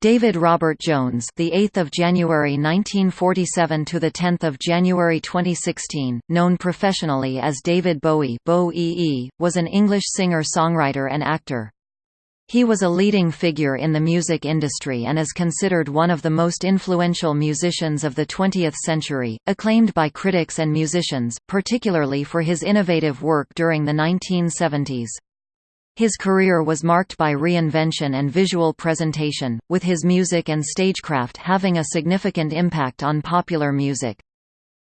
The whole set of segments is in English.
David Robert Jones, the 8th of January 1947 to the 10th of January 2016, known professionally as David Bowie, Bo -E was an English singer-songwriter and actor. He was a leading figure in the music industry and is considered one of the most influential musicians of the 20th century, acclaimed by critics and musicians, particularly for his innovative work during the 1970s. His career was marked by reinvention and visual presentation, with his music and stagecraft having a significant impact on popular music.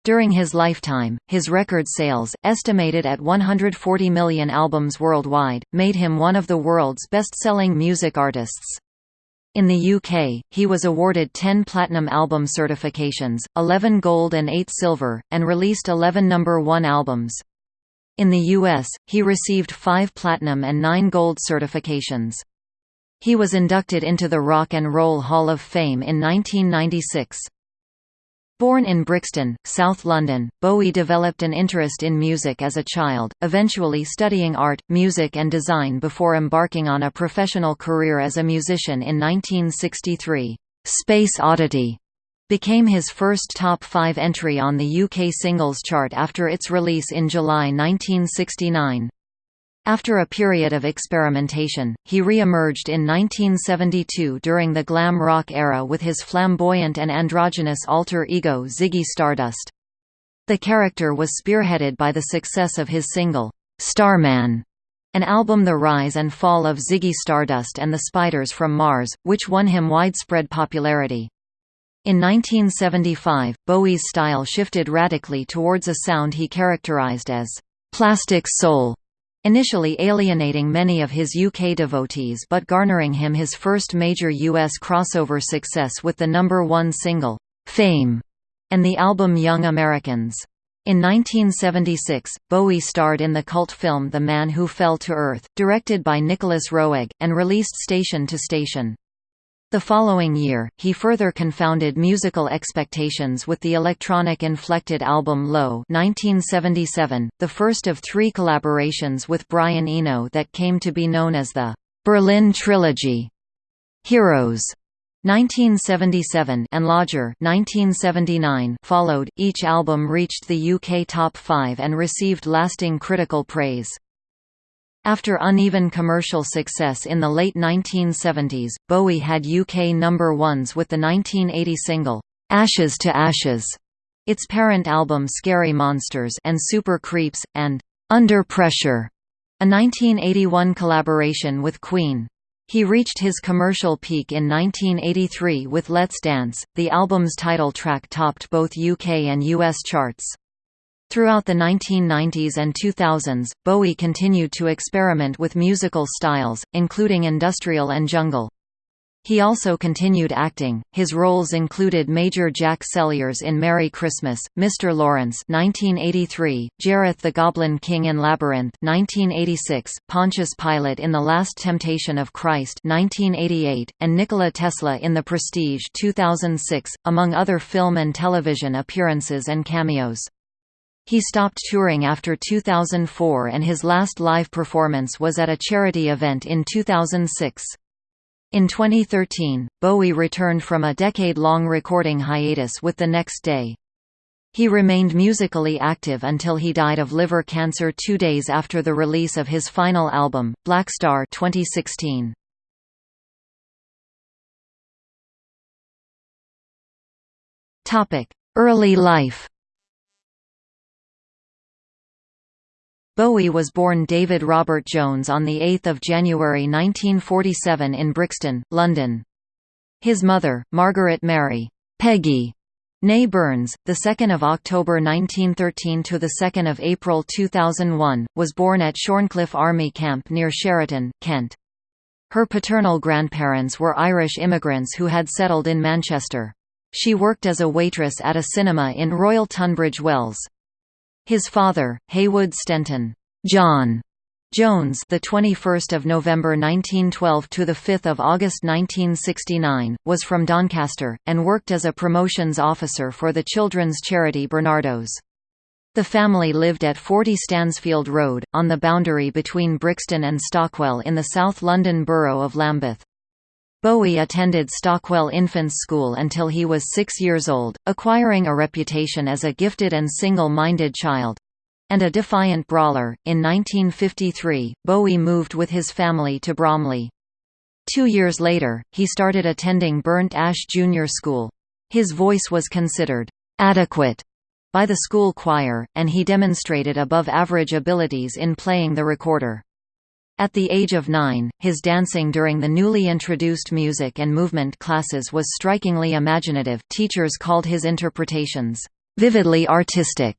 During his lifetime, his record sales, estimated at 140 million albums worldwide, made him one of the world's best-selling music artists. In the UK, he was awarded 10 platinum album certifications, 11 gold and 8 silver, and released 11 number 1 albums. In the U.S., he received five platinum and nine gold certifications. He was inducted into the Rock and Roll Hall of Fame in 1996. Born in Brixton, South London, Bowie developed an interest in music as a child, eventually studying art, music and design before embarking on a professional career as a musician in 1963. Space Oddity became his first top five entry on the UK singles chart after its release in July 1969. After a period of experimentation, he re-emerged in 1972 during the glam rock era with his flamboyant and androgynous alter ego Ziggy Stardust. The character was spearheaded by the success of his single, Starman, an album The Rise and Fall of Ziggy Stardust and the Spiders from Mars, which won him widespread popularity. In 1975, Bowie's style shifted radically towards a sound he characterized as «plastic soul», initially alienating many of his UK devotees but garnering him his first major US crossover success with the number one single, «Fame», and the album Young Americans. In 1976, Bowie starred in the cult film The Man Who Fell to Earth, directed by Nicolas Roeg, and released Station to Station. The following year, he further confounded musical expectations with the electronic-inflected album Low 1977, the first of three collaborations with Brian Eno that came to be known as the «Berlin Trilogy». Heroes 1977 and Lodger 1979 followed. Each album reached the UK top 5 and received lasting critical praise. After uneven commercial success in the late 1970s, Bowie had UK number ones with the 1980 single, "'Ashes to Ashes', its parent album Scary Monsters and Super Creeps, and "'Under Pressure', a 1981 collaboration with Queen. He reached his commercial peak in 1983 with Let's Dance, the album's title track topped both UK and US charts. Throughout the 1990s and 2000s, Bowie continued to experiment with musical styles, including industrial and jungle. He also continued acting. His roles included Major Jack Celliers in Merry Christmas, Mr. Lawrence (1983), Jareth the Goblin King in Labyrinth (1986), Pontius Pilate in The Last Temptation of Christ (1988), and Nikola Tesla in The Prestige (2006), among other film and television appearances and cameos. He stopped touring after 2004 and his last live performance was at a charity event in 2006. In 2013, Bowie returned from a decade-long recording hiatus with The Next Day. He remained musically active until he died of liver cancer two days after the release of his final album, Blackstar 2016. Early life Bowie was born David Robert Jones on 8 January 1947 in Brixton, London. His mother, Margaret Mary Peggy Née Burns, 2 October 1913 to 2 April 2001, was born at Shorncliffe Army Camp near Cheriton, Kent. Her paternal grandparents were Irish immigrants who had settled in Manchester. She worked as a waitress at a cinema in Royal Tunbridge Wells. His father, Haywood Stenton, John Jones, the 21st of November 1912 to the 5th of August 1969, was from Doncaster and worked as a promotions officer for the children's charity Barnardo's. The family lived at 40 Stansfield Road, on the boundary between Brixton and Stockwell in the South London borough of Lambeth. Bowie attended Stockwell Infants School until he was six years old, acquiring a reputation as a gifted and single-minded child and a defiant brawler. In 1953, Bowie moved with his family to Bromley. Two years later, he started attending Burnt Ash Junior School. His voice was considered adequate by the school choir, and he demonstrated above-average abilities in playing the recorder. At the age of nine, his dancing during the newly introduced music and movement classes was strikingly imaginative teachers called his interpretations, "...vividly artistic",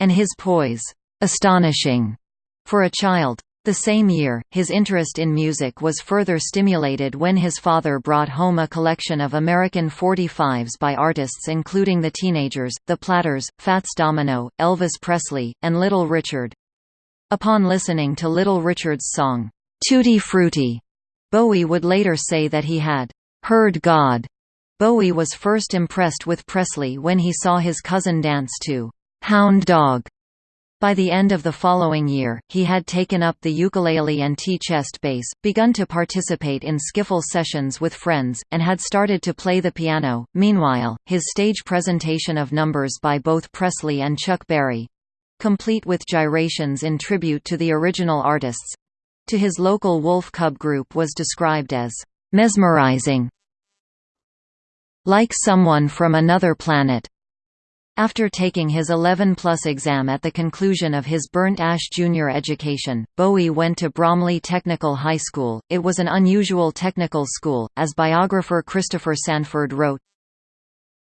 and his poise, "...astonishing", for a child. The same year, his interest in music was further stimulated when his father brought home a collection of American 45s by artists including The Teenagers, The Platters, Fats Domino, Elvis Presley, and Little Richard. Upon listening to Little Richard's song, Tutti Frutti, Bowie would later say that he had heard God. Bowie was first impressed with Presley when he saw his cousin dance to Hound Dog by the end of the following year, he had taken up the ukulele and tea-chest bass, begun to participate in skiffle sessions with friends, and had started to play the piano. Meanwhile, his stage presentation of numbers by both Presley and Chuck Berry complete with gyrations in tribute to the original artists to his local Wolf Cub group was described as mesmerizing, like someone from another planet. After taking his 11-plus exam at the conclusion of his Burnt Ash junior education, Bowie went to Bromley Technical High School. It was an unusual technical school, as biographer Christopher Sandford wrote,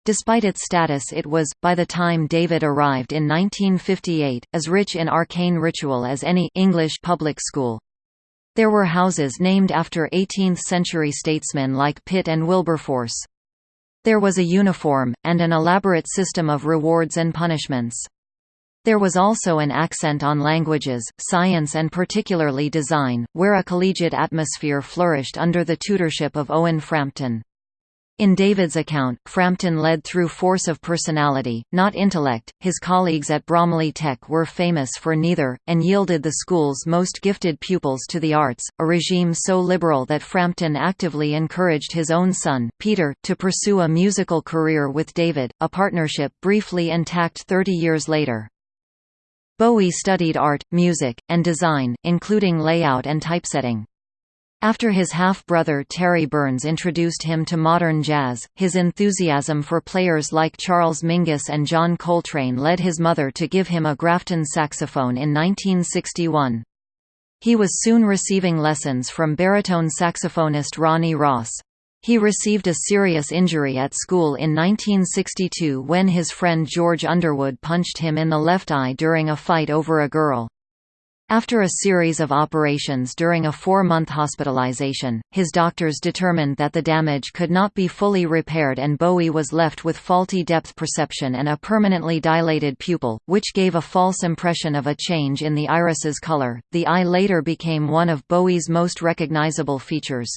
Despite its status it was, by the time David arrived in 1958, as rich in arcane ritual as any English public school. There were houses named after 18th-century statesmen like Pitt and Wilberforce. There was a uniform, and an elaborate system of rewards and punishments. There was also an accent on languages, science and particularly design, where a collegiate atmosphere flourished under the tutorship of Owen Frampton. In David's account, Frampton led through force of personality, not intellect. His colleagues at Bromley Tech were famous for neither, and yielded the school's most gifted pupils to the arts, a regime so liberal that Frampton actively encouraged his own son, Peter, to pursue a musical career with David, a partnership briefly intact 30 years later. Bowie studied art, music, and design, including layout and typesetting. After his half-brother Terry Burns introduced him to modern jazz, his enthusiasm for players like Charles Mingus and John Coltrane led his mother to give him a Grafton saxophone in 1961. He was soon receiving lessons from baritone saxophonist Ronnie Ross. He received a serious injury at school in 1962 when his friend George Underwood punched him in the left eye during a fight over a girl. After a series of operations during a four-month hospitalization, his doctors determined that the damage could not be fully repaired and Bowie was left with faulty depth perception and a permanently dilated pupil, which gave a false impression of a change in the iris's color. The eye later became one of Bowie's most recognizable features.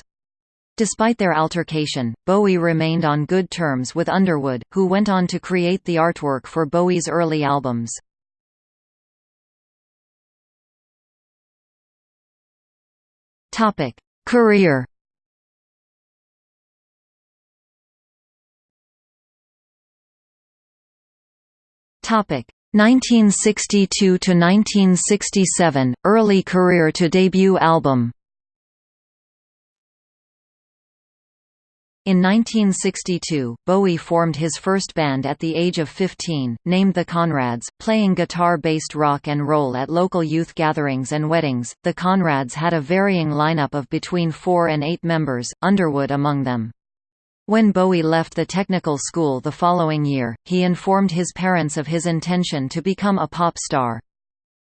Despite their altercation, Bowie remained on good terms with Underwood, who went on to create the artwork for Bowie's early albums. Topic: Career. Topic: 1962 to 1967, early career to debut album. In 1962, Bowie formed his first band at the age of 15, named the Conrads, playing guitar-based rock and roll at local youth gatherings and weddings. The Conrads had a varying lineup of between four and eight members, Underwood among them. When Bowie left the technical school the following year, he informed his parents of his intention to become a pop star.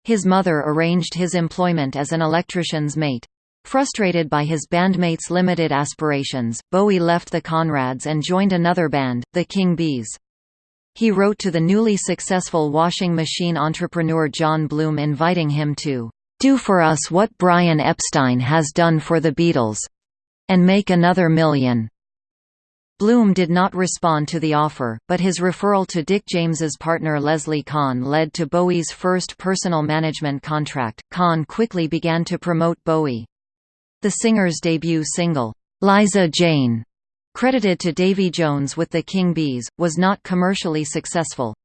His mother arranged his employment as an electrician's mate. Frustrated by his bandmates' limited aspirations, Bowie left the Conrads and joined another band, the King Bees. He wrote to the newly successful washing machine entrepreneur John Bloom inviting him to "...do for us what Brian Epstein has done for the Beatles. And make another million." Bloom did not respond to the offer, but his referral to Dick James's partner Leslie Conn led to Bowie's first personal management contract. Conn quickly began to promote Bowie. The singer's debut single, Liza Jane, credited to Davy Jones with the King Bees, was not commercially successful.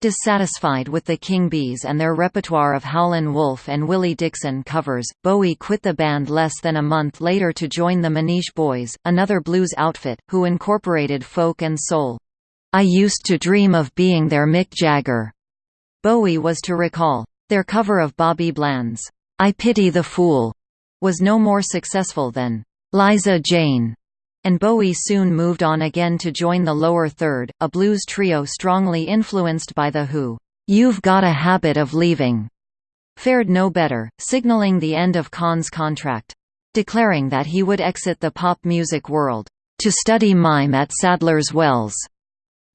Dissatisfied with the King Bees and their repertoire of Howlin' Wolf and Willie Dixon covers, Bowie quit the band less than a month later to join the Manish Boys, another blues outfit, who incorporated folk and soul. I used to dream of being their Mick Jagger. Bowie was to recall. Their cover of Bobby Bland's I Pity the Fool was no more successful than Liza Jane and Bowie soon moved on again to join the Lower Third, a blues trio strongly influenced by The Who. You've Got a Habit of Leaving fared no better, signaling the end of Conn's contract. Declaring that he would exit the pop music world, to study mime at Sadler's Wells.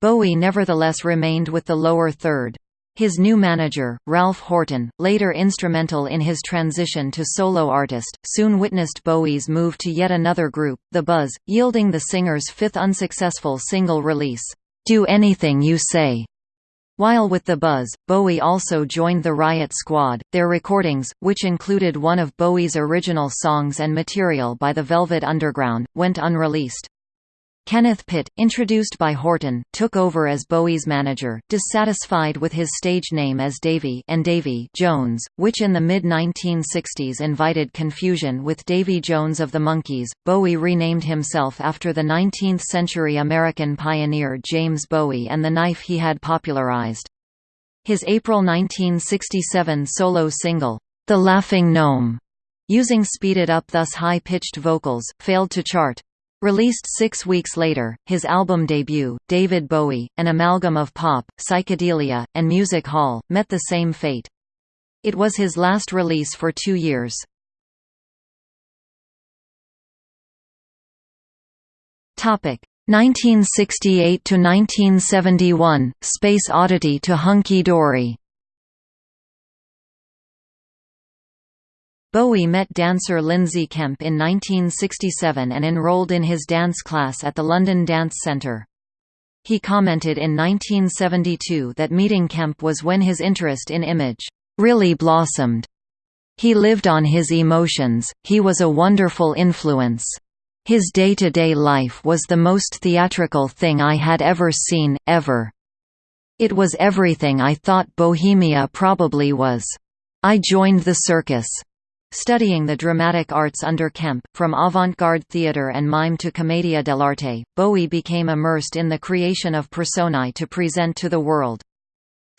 Bowie nevertheless remained with the lower third. His new manager, Ralph Horton, later instrumental in his transition to solo artist, soon witnessed Bowie's move to yet another group, The Buzz, yielding the singer's fifth unsuccessful single release, "'Do Anything You Say". While with The Buzz, Bowie also joined the Riot Squad. Their recordings, which included one of Bowie's original songs and material by the Velvet Underground, went unreleased. Kenneth Pitt, introduced by Horton, took over as Bowie's manager, dissatisfied with his stage name as Davy and Davy Jones, which in the mid-1960s invited confusion with Davy Jones of the Monkees. Bowie renamed himself after the 19th-century American pioneer James Bowie and the knife he had popularized. His April 1967 solo single, The Laughing Gnome, using speeded-up thus high-pitched vocals, failed to chart. Released six weeks later, his album debut, David Bowie, an amalgam of pop, psychedelia, and music hall, met the same fate. It was his last release for two years. Topic 1968 to 1971 Space Oddity to Hunky Dory Bowie met dancer Lindsay Kemp in 1967 and enrolled in his dance class at the London Dance Centre. He commented in 1972 that meeting Kemp was when his interest in image really blossomed. He lived on his emotions, he was a wonderful influence. His day-to-day -day life was the most theatrical thing I had ever seen, ever. It was everything I thought Bohemia probably was. I joined the circus. Studying the dramatic arts under Kemp, from avant-garde theatre and mime to commedia dell'arte, Bowie became immersed in the creation of personae to present to the world.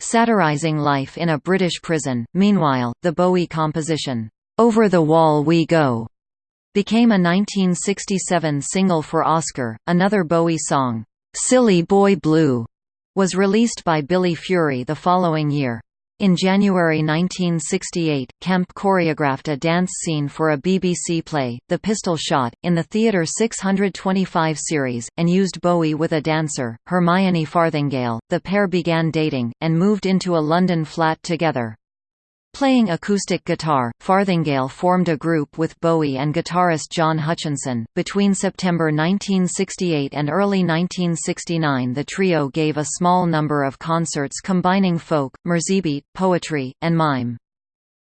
Satirizing life in a British prison, meanwhile, the Bowie composition, "'Over the Wall We Go' became a 1967 single for Oscar. Another Bowie song, "'Silly Boy Blue' was released by Billy Fury the following year. In January 1968, Kemp choreographed a dance scene for a BBC play, The Pistol Shot, in the Theatre 625 series, and used Bowie with a dancer, Hermione Farthingale. The pair began dating, and moved into a London flat together. Playing acoustic guitar, Farthingale formed a group with Bowie and guitarist John Hutchinson. Between September 1968 and early 1969, the trio gave a small number of concerts combining folk, merseybeat, poetry, and mime.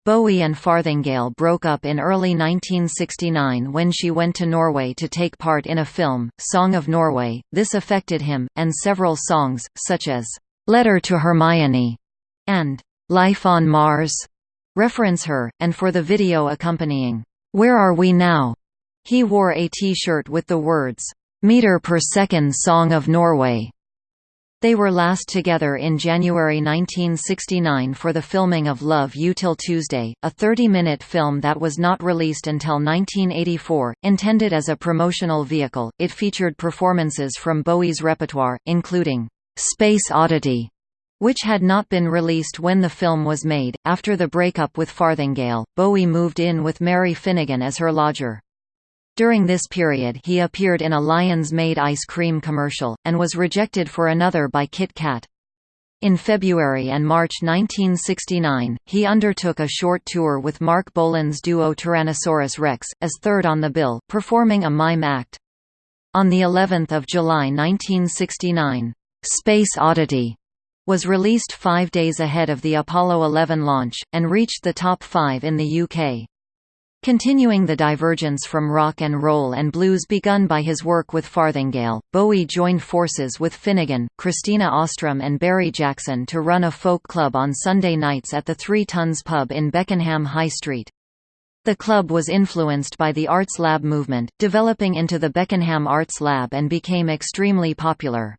Bowie and Farthingale broke up in early 1969 when she went to Norway to take part in a film, Song of Norway. This affected him, and several songs, such as Letter to Hermione and Life on Mars reference her, and for the video accompanying, Where Are We Now? He wore a T-shirt with the words, Meter per Second Song of Norway. They were last together in January 1969 for the filming of Love You Till Tuesday, a 30-minute film that was not released until 1984. Intended as a promotional vehicle, it featured performances from Bowie's repertoire, including Space Oddity, which had not been released when the film was made. After the breakup with Farthingale, Bowie moved in with Mary Finnegan as her lodger. During this period he appeared in a Lyons Maid ice cream commercial, and was rejected for another by Kit Kat. In February and March 1969, he undertook a short tour with Marc Bolan's duo Tyrannosaurus Rex, as third on the bill, performing a mime act. On the 11th of July 1969, "'Space Oddity' was released five days ahead of the Apollo 11 launch, and reached the top five in the UK. Continuing the divergence from rock and roll and blues begun by his work with Farthingale, Bowie joined forces with Finnegan, Christina Ostrom and Barry Jackson to run a folk club on Sunday nights at the Three Tons pub in Beckenham High Street. The club was influenced by the Arts Lab movement, developing into the Beckenham Arts Lab and became extremely popular.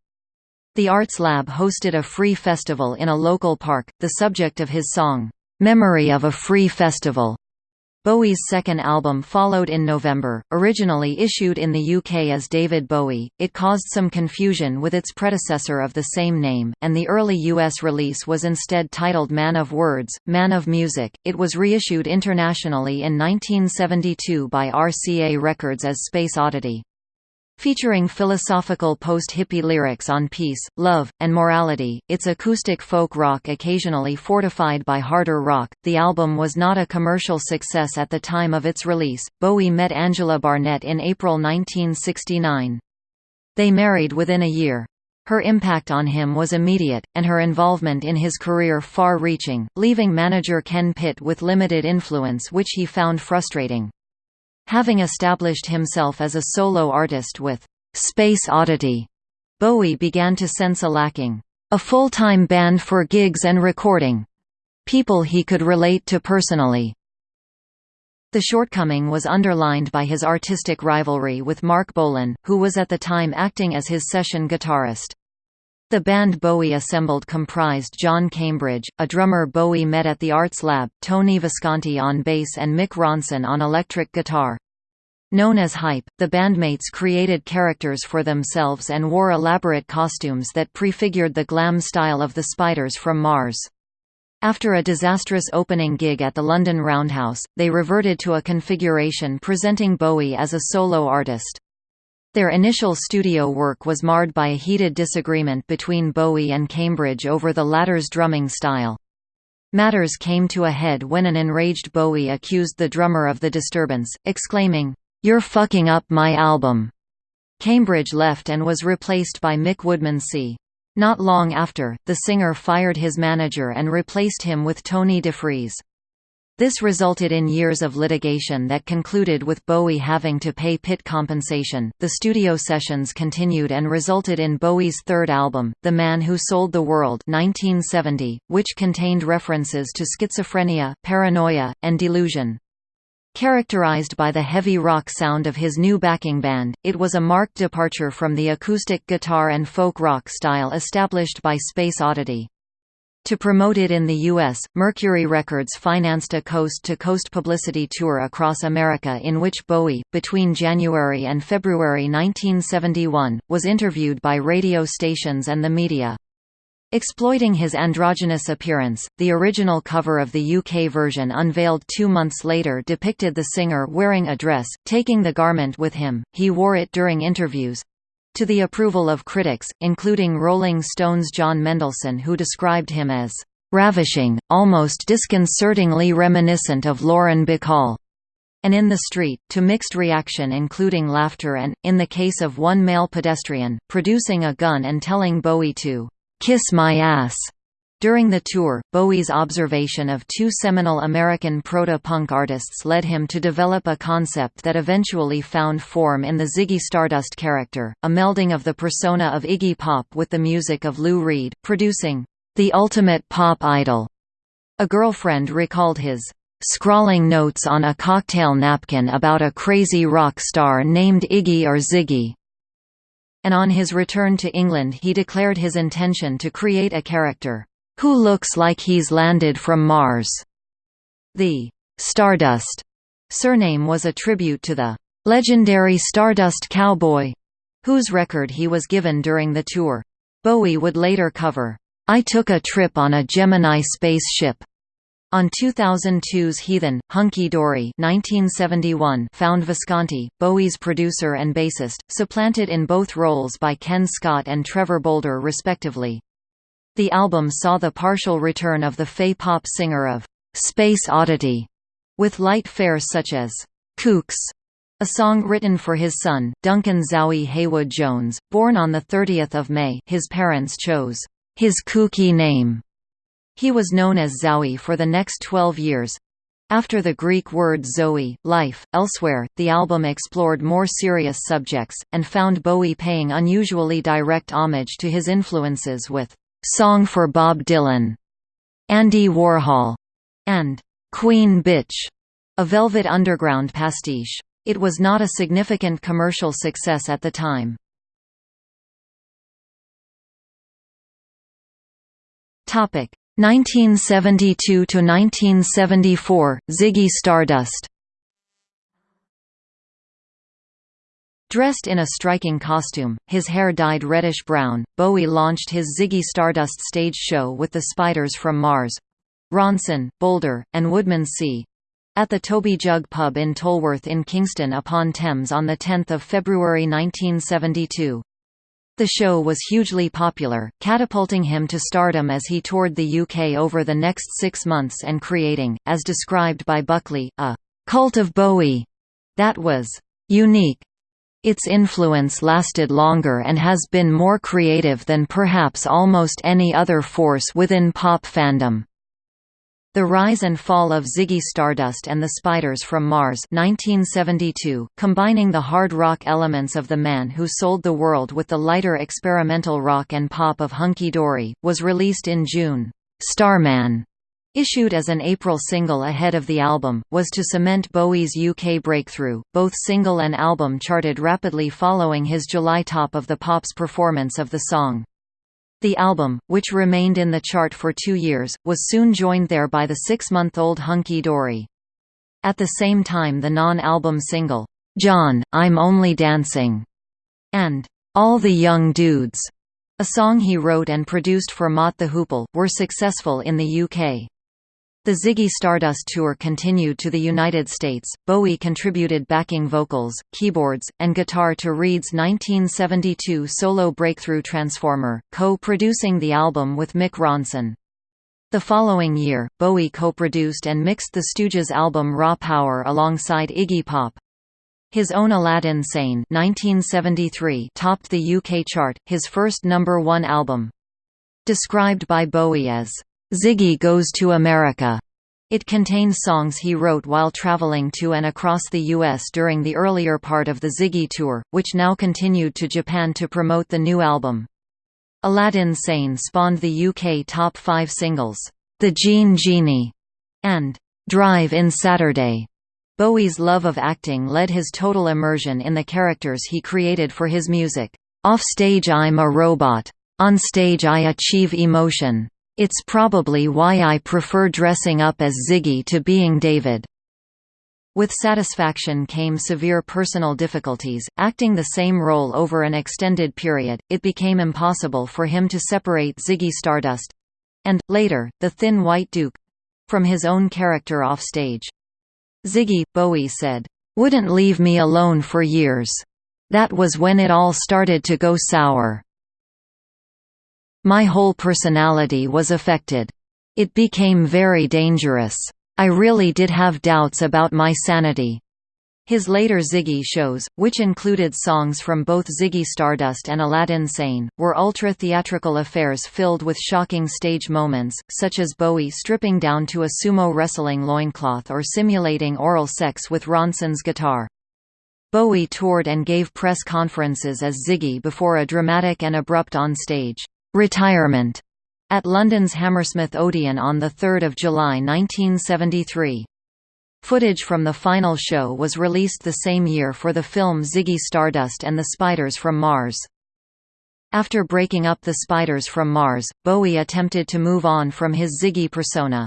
The Arts Lab hosted a free festival in a local park, the subject of his song, "'Memory of a Free Festival' Bowie's second album followed in November, originally issued in the UK as David Bowie, it caused some confusion with its predecessor of the same name, and the early US release was instead titled Man of Words, Man of Music. It was reissued internationally in 1972 by RCA Records as Space Oddity. Featuring philosophical post-hippie lyrics on peace, love, and morality, it's acoustic folk rock occasionally fortified by harder rock. The album was not a commercial success at the time of its release. Bowie met Angela Barnett in April 1969. They married within a year. Her impact on him was immediate, and her involvement in his career far-reaching, leaving manager Ken Pitt with limited influence which he found frustrating. Having established himself as a solo artist with Space Oddity, Bowie began to sense a lacking. A full-time band for gigs and recording. People he could relate to personally. The shortcoming was underlined by his artistic rivalry with Marc Bolan, who was at the time acting as his session guitarist. The band Bowie assembled comprised John Cambridge, a drummer Bowie met at the Arts Lab, Tony Visconti on bass and Mick Ronson on electric guitar. Known as Hype, the bandmates created characters for themselves and wore elaborate costumes that prefigured the glam style of the Spiders from Mars. After a disastrous opening gig at the London Roundhouse, they reverted to a configuration presenting Bowie as a solo artist. Their initial studio work was marred by a heated disagreement between Bowie and Cambridge over the latter's drumming style. Matters came to a head when an enraged Bowie accused the drummer of the disturbance, exclaiming, "'You're fucking up my album!' Cambridge left and was replaced by Mick Woodmansey. Not long after, the singer fired his manager and replaced him with Tony DeFries. This resulted in years of litigation that concluded with Bowie having to pay Pitt compensation. The studio sessions continued and resulted in Bowie's third album, The Man Who Sold the World, 1970, which contained references to schizophrenia, paranoia, and delusion. Characterized by the heavy rock sound of his new backing band, it was a marked departure from the acoustic guitar and folk rock style established by Space Oddity. To promote it in the U.S., Mercury Records financed a coast-to-coast -coast publicity tour across America in which Bowie, between January and February 1971, was interviewed by radio stations and the media. Exploiting his androgynous appearance, the original cover of the UK version unveiled two months later depicted the singer wearing a dress, taking the garment with him, he wore it during interviews, to the approval of critics, including Rolling Stone's John Mendelsohn who described him as ravishing, almost disconcertingly reminiscent of Lauren Bacall, and in the street, to mixed reaction including laughter and, in the case of one male pedestrian, producing a gun and telling Bowie to "'kiss my ass' During the tour, Bowie's observation of two seminal American proto-punk artists led him to develop a concept that eventually found form in the Ziggy Stardust character, a melding of the persona of Iggy Pop with the music of Lou Reed, producing, "...the ultimate pop idol." A girlfriend recalled his scrawling notes on a cocktail napkin about a crazy rock star named Iggy or Ziggy. And on his return to England he declared his intention to create a character, who looks like he's landed from Mars. The Stardust surname was a tribute to the legendary Stardust Cowboy, whose record he was given during the tour. Bowie would later cover, I took a trip on a Gemini spaceship. On 2002's Heathen, Hunky Dory 1971 found Visconti, Bowie's producer and bassist, supplanted in both roles by Ken Scott and Trevor Bolder respectively. The album saw the partial return of the fey-pop singer of Space Oddity, with light fares such as Kooks, a song written for his son, Duncan Zowie Haywood Jones, born on 30 May his parents chose his kooky name. He was known as Zowie for the next 12 years, After the Greek word zoe, life, elsewhere, the album explored more serious subjects, and found Bowie paying unusually direct homage to his influences with "'Song for Bob Dylan", "'Andy Warhol", and "'Queen Bitch", a Velvet Underground pastiche. It was not a significant commercial success at the time. Topic 1972 to 1974 Ziggy Stardust Dressed in a striking costume, his hair dyed reddish-brown, Bowie launched his Ziggy Stardust stage show with the Spiders from Mars Ronson, Bolder, and Woodmansey at the Toby Jug pub in Tolworth in Kingston upon Thames on 10 February 1972. The show was hugely popular, catapulting him to stardom as he toured the UK over the next six months and creating, as described by Buckley, a «cult of Bowie» that was «unique». Its influence lasted longer and has been more creative than perhaps almost any other force within pop fandom. The Rise and Fall of Ziggy Stardust and the Spiders from Mars 1972, combining the hard rock elements of The Man Who Sold the World with the lighter experimental rock and pop of Hunky Dory, was released in June. Starman, issued as an April single ahead of the album, was to cement Bowie's UK breakthrough. Both single and album charted rapidly following his July top of the Pops performance of the song. The album, which remained in the chart for two years, was soon joined there by the six-month-old Hunky Dory. At the same time the non-album single, "'John, I'm Only Dancing' and "'All the Young Dudes' a song he wrote and produced for Mott the Hoople, were successful in the UK. The Ziggy Stardust tour continued to the United States. Bowie contributed backing vocals, keyboards, and guitar to Reed's 1972 solo breakthrough Transformer, co-producing the album with Mick Ronson. The following year, Bowie co-produced and mixed the Stooges' album Raw Power alongside Iggy Pop. His own Aladdin Sane 1973 topped the UK chart, his first number one album. Described by Bowie as Ziggy Goes to America. It contains songs he wrote while traveling to and across the U.S. during the earlier part of the Ziggy Tour, which now continued to Japan to promote the new album. Aladdin Sane spawned the UK top five singles, The Jean Genie, and Drive in Saturday. Bowie's love of acting led his total immersion in the characters he created for his music. Off stage I'm a robot. On stage I achieve emotion. It's probably why I prefer dressing up as Ziggy to being David. With satisfaction came severe personal difficulties. Acting the same role over an extended period, it became impossible for him to separate Ziggy Stardust and, later, the Thin White Duke from his own character offstage. Ziggy, Bowie said, wouldn't leave me alone for years. That was when it all started to go sour. My whole personality was affected. It became very dangerous. I really did have doubts about my sanity. His later Ziggy shows, which included songs from both Ziggy Stardust and Aladdin Sane, were ultra-theatrical affairs filled with shocking stage moments, such as Bowie stripping down to a sumo wrestling loincloth or simulating oral sex with Ronson's guitar. Bowie toured and gave press conferences as Ziggy before a dramatic and abrupt on-stage retirement at London's Hammersmith Odeon on 3 July 1973. Footage from the final show was released the same year for the film Ziggy Stardust and the Spiders from Mars. After breaking up the Spiders from Mars, Bowie attempted to move on from his Ziggy persona.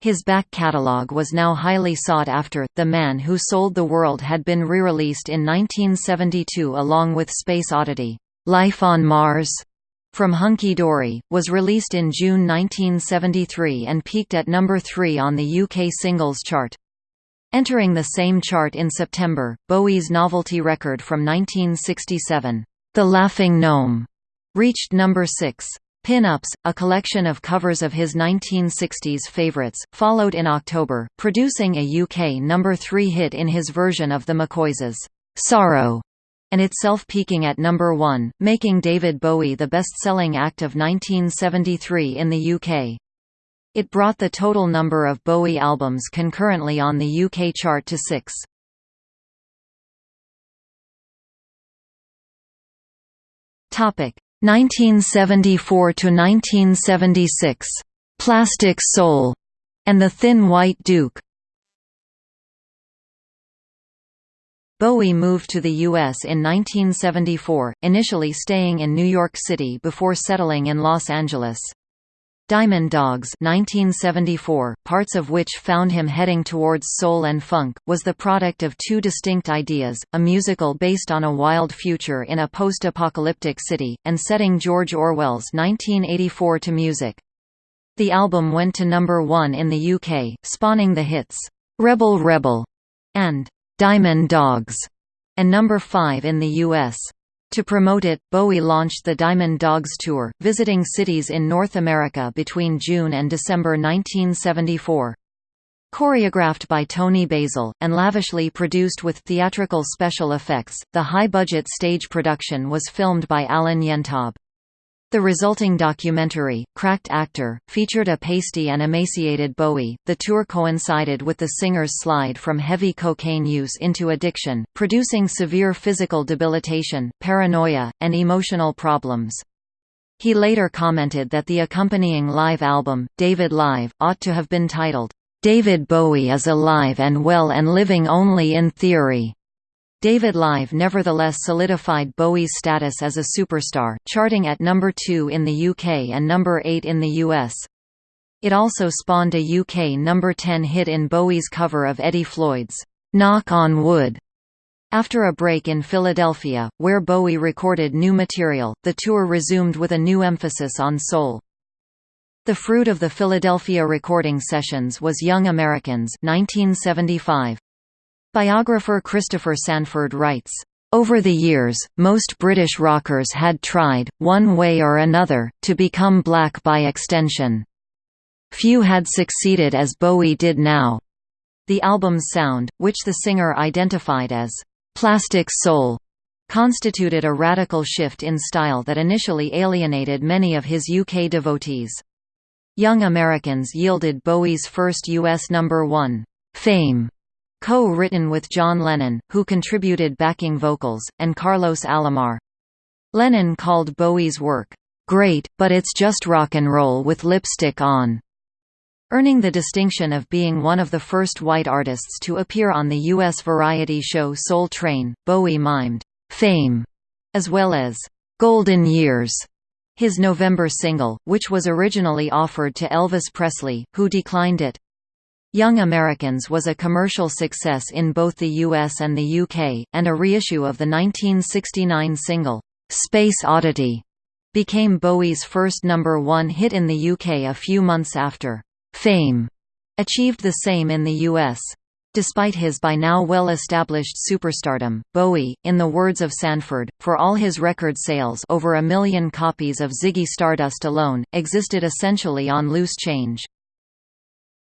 His back catalogue was now highly sought after. The Man Who Sold the World had been re-released in 1972 along with Space Oddity, Life on Mars, from Hunky Dory, was released in June 1973 and peaked at number 3 on the UK singles chart. Entering the same chart in September, Bowie's novelty record from 1967, The Laughing Gnome, reached number 6. Pin-Ups, a collection of covers of his 1960s favorites, followed in October, producing a UK number 3 hit in his version of the McCoys' Sorrow and itself peaking at number one, making David Bowie the best-selling act of 1973 in the UK. It brought the total number of Bowie albums concurrently on the UK chart to six. Topic 1974 to 1976. Plastic Soul and the Thin White Duke. Bowie moved to the U.S. in 1974, initially staying in New York City before settling in Los Angeles. Diamond Dogs 1974, parts of which found him heading towards soul and funk, was the product of two distinct ideas, a musical based on a wild future in a post-apocalyptic city, and setting George Orwell's 1984 to music. The album went to number one in the UK, spawning the hits, "'Rebel Rebel' and Diamond Dogs, and number 5 in the US. To promote it, Bowie launched the Diamond Dogs Tour, visiting cities in North America between June and December 1974. Choreographed by Toni Basil, and lavishly produced with theatrical special effects, the high-budget stage production was filmed by Alan Yentob. The resulting documentary, Cracked Actor, featured a pasty and emaciated Bowie. The tour coincided with the singer's slide from heavy cocaine use into addiction, producing severe physical debilitation, paranoia, and emotional problems. He later commented that the accompanying live album, David Live, ought to have been titled, David Bowie is alive and well and living only in theory. David Live nevertheless solidified Bowie's status as a superstar, charting at number 2 in the UK and number 8 in the US. It also spawned a UK number 10 hit in Bowie's cover of Eddie Floyd's "'Knock on Wood' After a break in Philadelphia, where Bowie recorded new material, the tour resumed with a new emphasis on soul. The fruit of the Philadelphia recording sessions was Young Americans 1975. Biographer Christopher Sandford writes, over the years, most British rockers had tried, one way or another, to become black by extension. Few had succeeded as Bowie did now. The album's sound, which the singer identified as plastic soul, constituted a radical shift in style that initially alienated many of his UK devotees. Young Americans yielded Bowie's first U.S. number one, Fame, co-written with John Lennon, who contributed backing vocals, and Carlos Alomar. Lennon called Bowie's work, "...great, but it's just rock and roll with lipstick on." Earning the distinction of being one of the first white artists to appear on the U.S. variety show Soul Train, Bowie mimed, "'Fame' as well as "'Golden Years' his November single, which was originally offered to Elvis Presley, who declined it. Young Americans was a commercial success in both the US and the UK, and a reissue of the 1969 single, "'Space Oddity' became Bowie's first number one hit in the UK a few months after "'Fame' achieved the same in the US. Despite his by now well-established superstardom, Bowie, in the words of Sandford, for all his record sales over a million copies of Ziggy Stardust alone, existed essentially on loose change.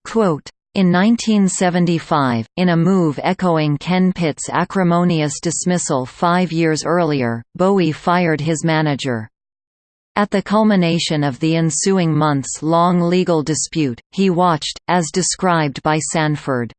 Quote, in 1975, in a move echoing Ken Pitt's acrimonious dismissal five years earlier, Bowie fired his manager. At the culmination of the ensuing months-long legal dispute, he watched, as described by Sandford,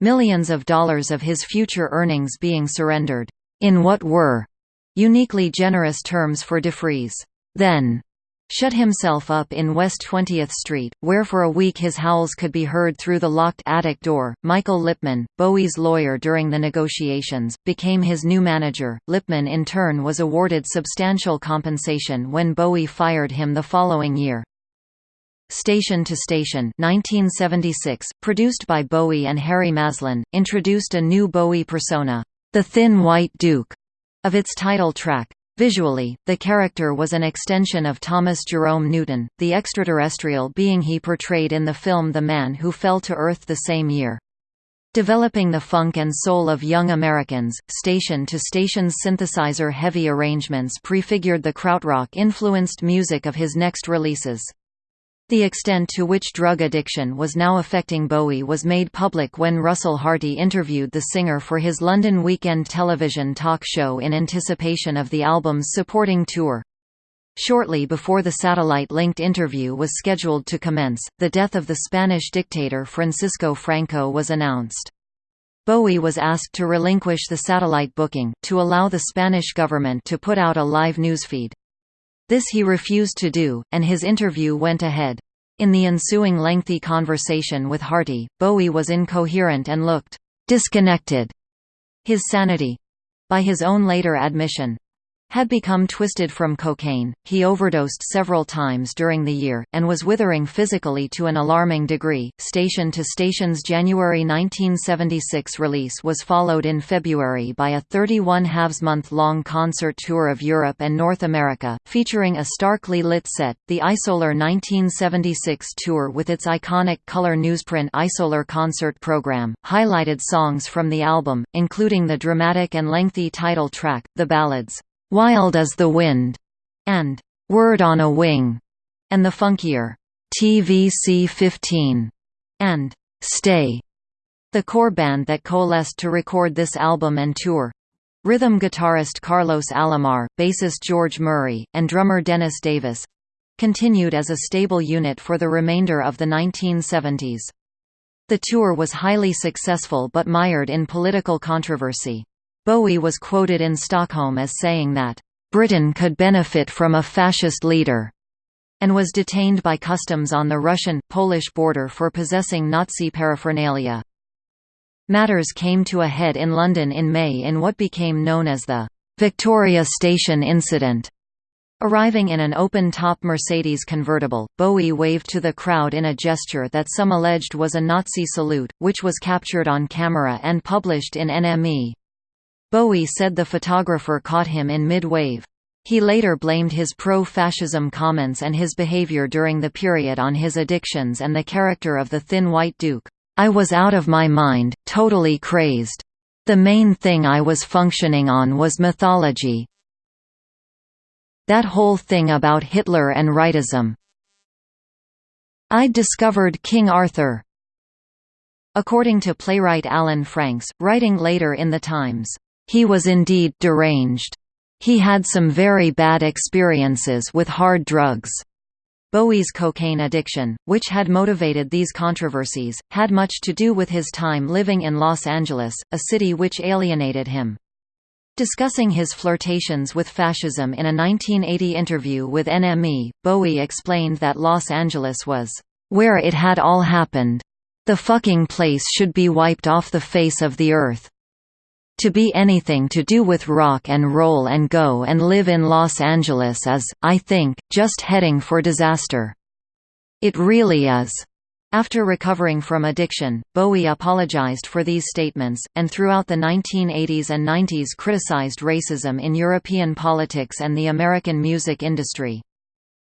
millions of dollars of his future earnings being surrendered, in what were uniquely generous terms for DeFries. Then, shut himself up in West 20th Street, where for a week his howls could be heard through the locked attic door. Michael Lippman, Bowie's lawyer during the negotiations, became his new manager. Lipman in turn was awarded substantial compensation when Bowie fired him the following year. Station to Station 1976, produced by Bowie and Harry Maslin, introduced a new Bowie persona, the Thin White Duke, of its title track. Visually, the character was an extension of Thomas Jerome Newton, the extraterrestrial being he portrayed in the film The Man Who Fell to Earth the same year. Developing the funk and soul of young Americans, station-to-station's synthesizer-heavy arrangements prefigured the krautrock-influenced music of his next releases. The extent to which drug addiction was now affecting Bowie was made public when Russell Harty interviewed the singer for his London weekend television talk show in anticipation of the album's supporting tour. Shortly before the satellite-linked interview was scheduled to commence, the death of the Spanish dictator Francisco Franco was announced. Bowie was asked to relinquish the satellite booking, to allow the Spanish government to put out a live newsfeed. This he refused to do, and his interview went ahead. In the ensuing lengthy conversation with Harty, Bowie was incoherent and looked disconnected. His sanity—by his own later admission, had become twisted from cocaine, he overdosed several times during the year, and was withering physically to an alarming degree. Station to Station's January 1976 release was followed in February by a 31 halves month long concert tour of Europe and North America, featuring a starkly lit set. The Isolar 1976 tour, with its iconic color newsprint Isolar concert program, highlighted songs from the album, including the dramatic and lengthy title track, The Ballads. Wild Is the Wind, and Word on a Wing, and the funkier TVC 15 and Stay. The core band that coalesced to record this album and tour rhythm guitarist Carlos Alomar, bassist George Murray, and drummer Dennis Davis continued as a stable unit for the remainder of the 1970s. The tour was highly successful but mired in political controversy. Bowie was quoted in Stockholm as saying that, "...Britain could benefit from a fascist leader." and was detained by customs on the Russian-Polish border for possessing Nazi paraphernalia. Matters came to a head in London in May in what became known as the Victoria Station incident. Arriving in an open-top Mercedes convertible, Bowie waved to the crowd in a gesture that some alleged was a Nazi salute, which was captured on camera and published in NME. Bowie said the photographer caught him in mid-wave. He later blamed his pro-fascism comments and his behavior during the period on his addictions and the character of the Thin White Duke. I was out of my mind, totally crazed. The main thing I was functioning on was mythology. That whole thing about Hitler and rightism. I'd discovered King Arthur. According to playwright Alan Franks, writing later in The Times, he was indeed deranged. He had some very bad experiences with hard drugs. Bowie's cocaine addiction, which had motivated these controversies, had much to do with his time living in Los Angeles, a city which alienated him. Discussing his flirtations with fascism in a 1980 interview with NME, Bowie explained that Los Angeles was, "...where it had all happened. The fucking place should be wiped off the face of the earth." To be anything to do with rock and roll and go and live in Los Angeles is, I think, just heading for disaster. It really is. After recovering from addiction, Bowie apologized for these statements, and throughout the 1980s and 90s criticized racism in European politics and the American music industry.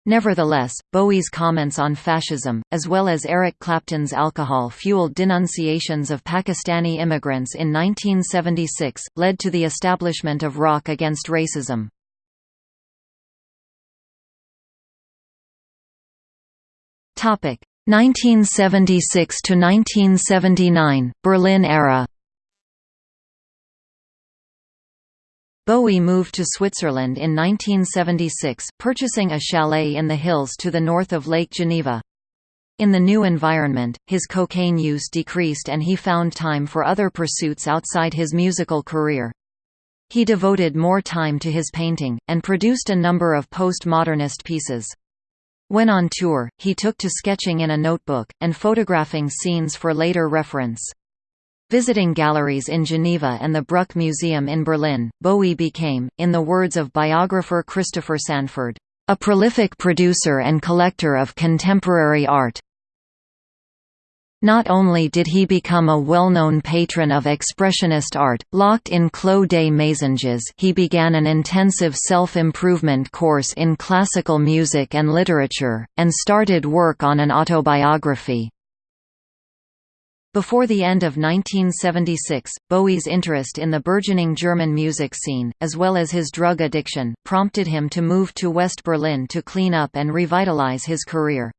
Nevertheless, Bowie's comments on fascism, as well as Eric Clapton's alcohol-fueled denunciations of Pakistani immigrants in 1976, led to the establishment of Rock Against Racism. Topic 1976 to 1979 Berlin era Bowie moved to Switzerland in 1976, purchasing a chalet in the hills to the north of Lake Geneva. In the new environment, his cocaine use decreased and he found time for other pursuits outside his musical career. He devoted more time to his painting, and produced a number of post-modernist pieces. When on tour, he took to sketching in a notebook, and photographing scenes for later reference. Visiting galleries in Geneva and the Brücke Museum in Berlin, Bowie became, in the words of biographer Christopher Sandford, "...a prolific producer and collector of contemporary art." Not only did he become a well-known patron of Expressionist art, locked in Clos des Mésanges he began an intensive self-improvement course in classical music and literature, and started work on an autobiography. Before the end of 1976, Bowie's interest in the burgeoning German music scene, as well as his drug addiction, prompted him to move to West Berlin to clean up and revitalize his career.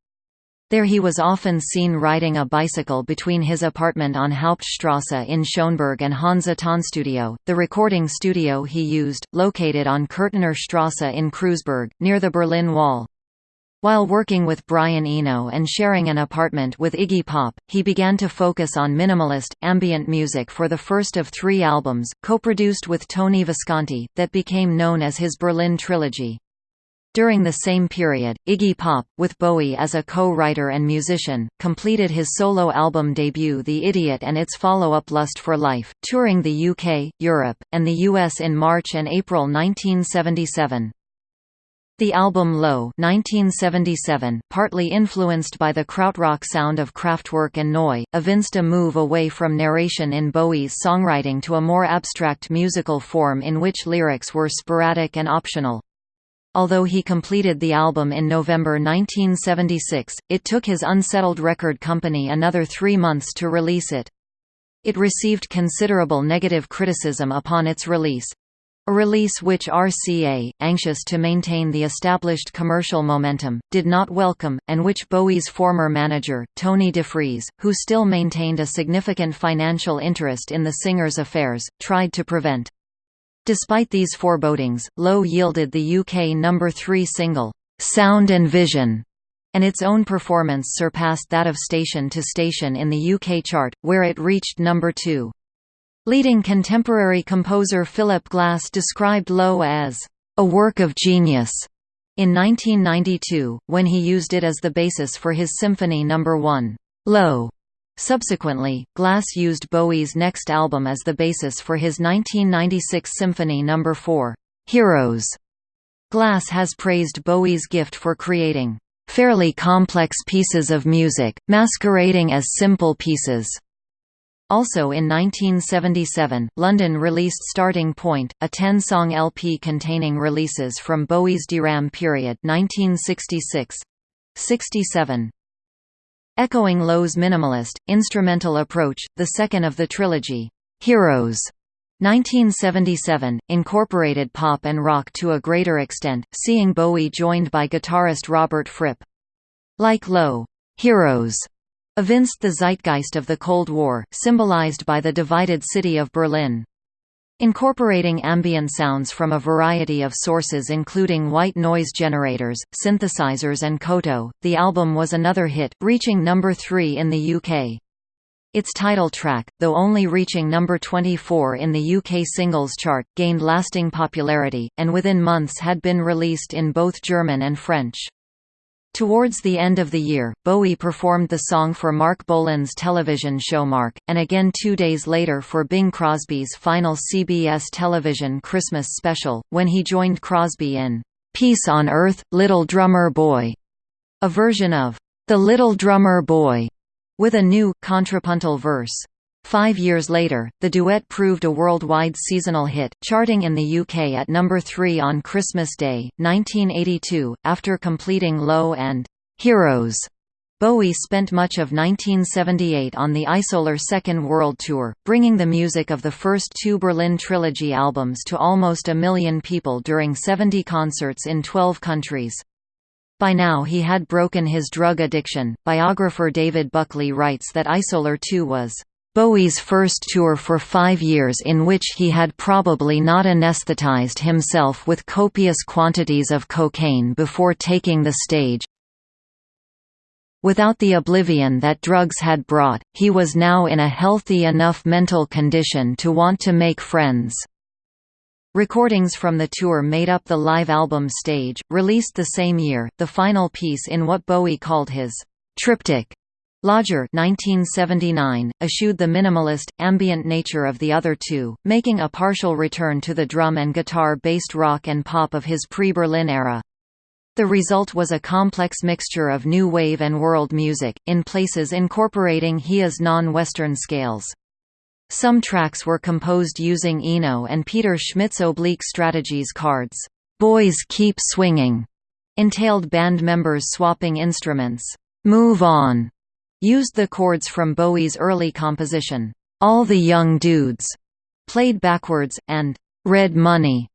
There he was often seen riding a bicycle between his apartment on Hauptstrasse in Schöneberg and Hansa Tonstudio, the recording studio he used, located on Köthener Strasse in Kreuzberg, near the Berlin Wall. While working with Brian Eno and sharing an apartment with Iggy Pop, he began to focus on minimalist, ambient music for the first of three albums, co-produced with Tony Visconti, that became known as his Berlin Trilogy. During the same period, Iggy Pop, with Bowie as a co-writer and musician, completed his solo album debut The Idiot and its follow-up Lust for Life, touring the UK, Europe, and the US in March and April 1977. The album Low 1977, partly influenced by the krautrock sound of Kraftwerk and Neu!, evinced a move away from narration in Bowie's songwriting to a more abstract musical form in which lyrics were sporadic and optional. Although he completed the album in November 1976, it took his unsettled record company another three months to release it. It received considerable negative criticism upon its release. A release which RCA, anxious to maintain the established commercial momentum, did not welcome, and which Bowie's former manager, Tony DeFries, who still maintained a significant financial interest in the singer's affairs, tried to prevent. Despite these forebodings, Low yielded the UK number 3 single, "'Sound and Vision' and its own performance surpassed that of Station to Station in the UK chart, where it reached number 2. Leading contemporary composer Philip Glass described Low as, "...a work of genius." In 1992, when he used it as the basis for his Symphony No. 1, Low, Subsequently, Glass used Bowie's next album as the basis for his 1996 Symphony No. 4, Heroes. Glass has praised Bowie's gift for creating fairly complex pieces of music, masquerading as simple pieces. Also in 1977, London released Starting Point, a 10-song LP containing releases from Bowie's Deram period 1966. 67. Echoing Low's minimalist, instrumental approach, the second of the trilogy, Heroes, 1977, incorporated pop and rock to a greater extent, seeing Bowie joined by guitarist Robert Fripp. Like Lowe, Heroes evinced the zeitgeist of the Cold War, symbolized by the divided city of Berlin. Incorporating ambient sounds from a variety of sources including white noise generators, synthesizers and koto, the album was another hit, reaching number 3 in the UK. Its title track, though only reaching number 24 in the UK singles chart, gained lasting popularity, and within months had been released in both German and French. Towards the end of the year, Bowie performed the song for Marc Bolan's television show Marc, and again two days later for Bing Crosby's final CBS television Christmas special, when he joined Crosby in "'Peace on Earth, Little Drummer Boy", a version of "'The Little Drummer Boy", with a new, contrapuntal verse. Five years later, the duet proved a worldwide seasonal hit, charting in the UK at number 3 on Christmas Day, 1982. After completing Low and Heroes, Bowie spent much of 1978 on the Isolar Second World Tour, bringing the music of the first two Berlin Trilogy albums to almost a million people during 70 concerts in 12 countries. By now he had broken his drug addiction. Biographer David Buckley writes that Isolar 2 was Bowie's first tour for five years in which he had probably not anesthetized himself with copious quantities of cocaine before taking the stage. Without the oblivion that drugs had brought, he was now in a healthy enough mental condition to want to make friends. Recordings from the tour made up the live album Stage, released the same year, the final piece in what Bowie called his triptych Lodger 1979, eschewed the minimalist, ambient nature of the other two, making a partial return to the drum and guitar-based rock and pop of his pre-Berlin era. The result was a complex mixture of new wave and world music, in places incorporating Hijaz non-Western scales. Some tracks were composed using Eno and Peter Schmidt's oblique strategies cards. "'Boys Keep Swinging' entailed band members swapping instruments. "'Move On' used the chords from Bowie's early composition, All the Young Dudes, played backwards, and Red Money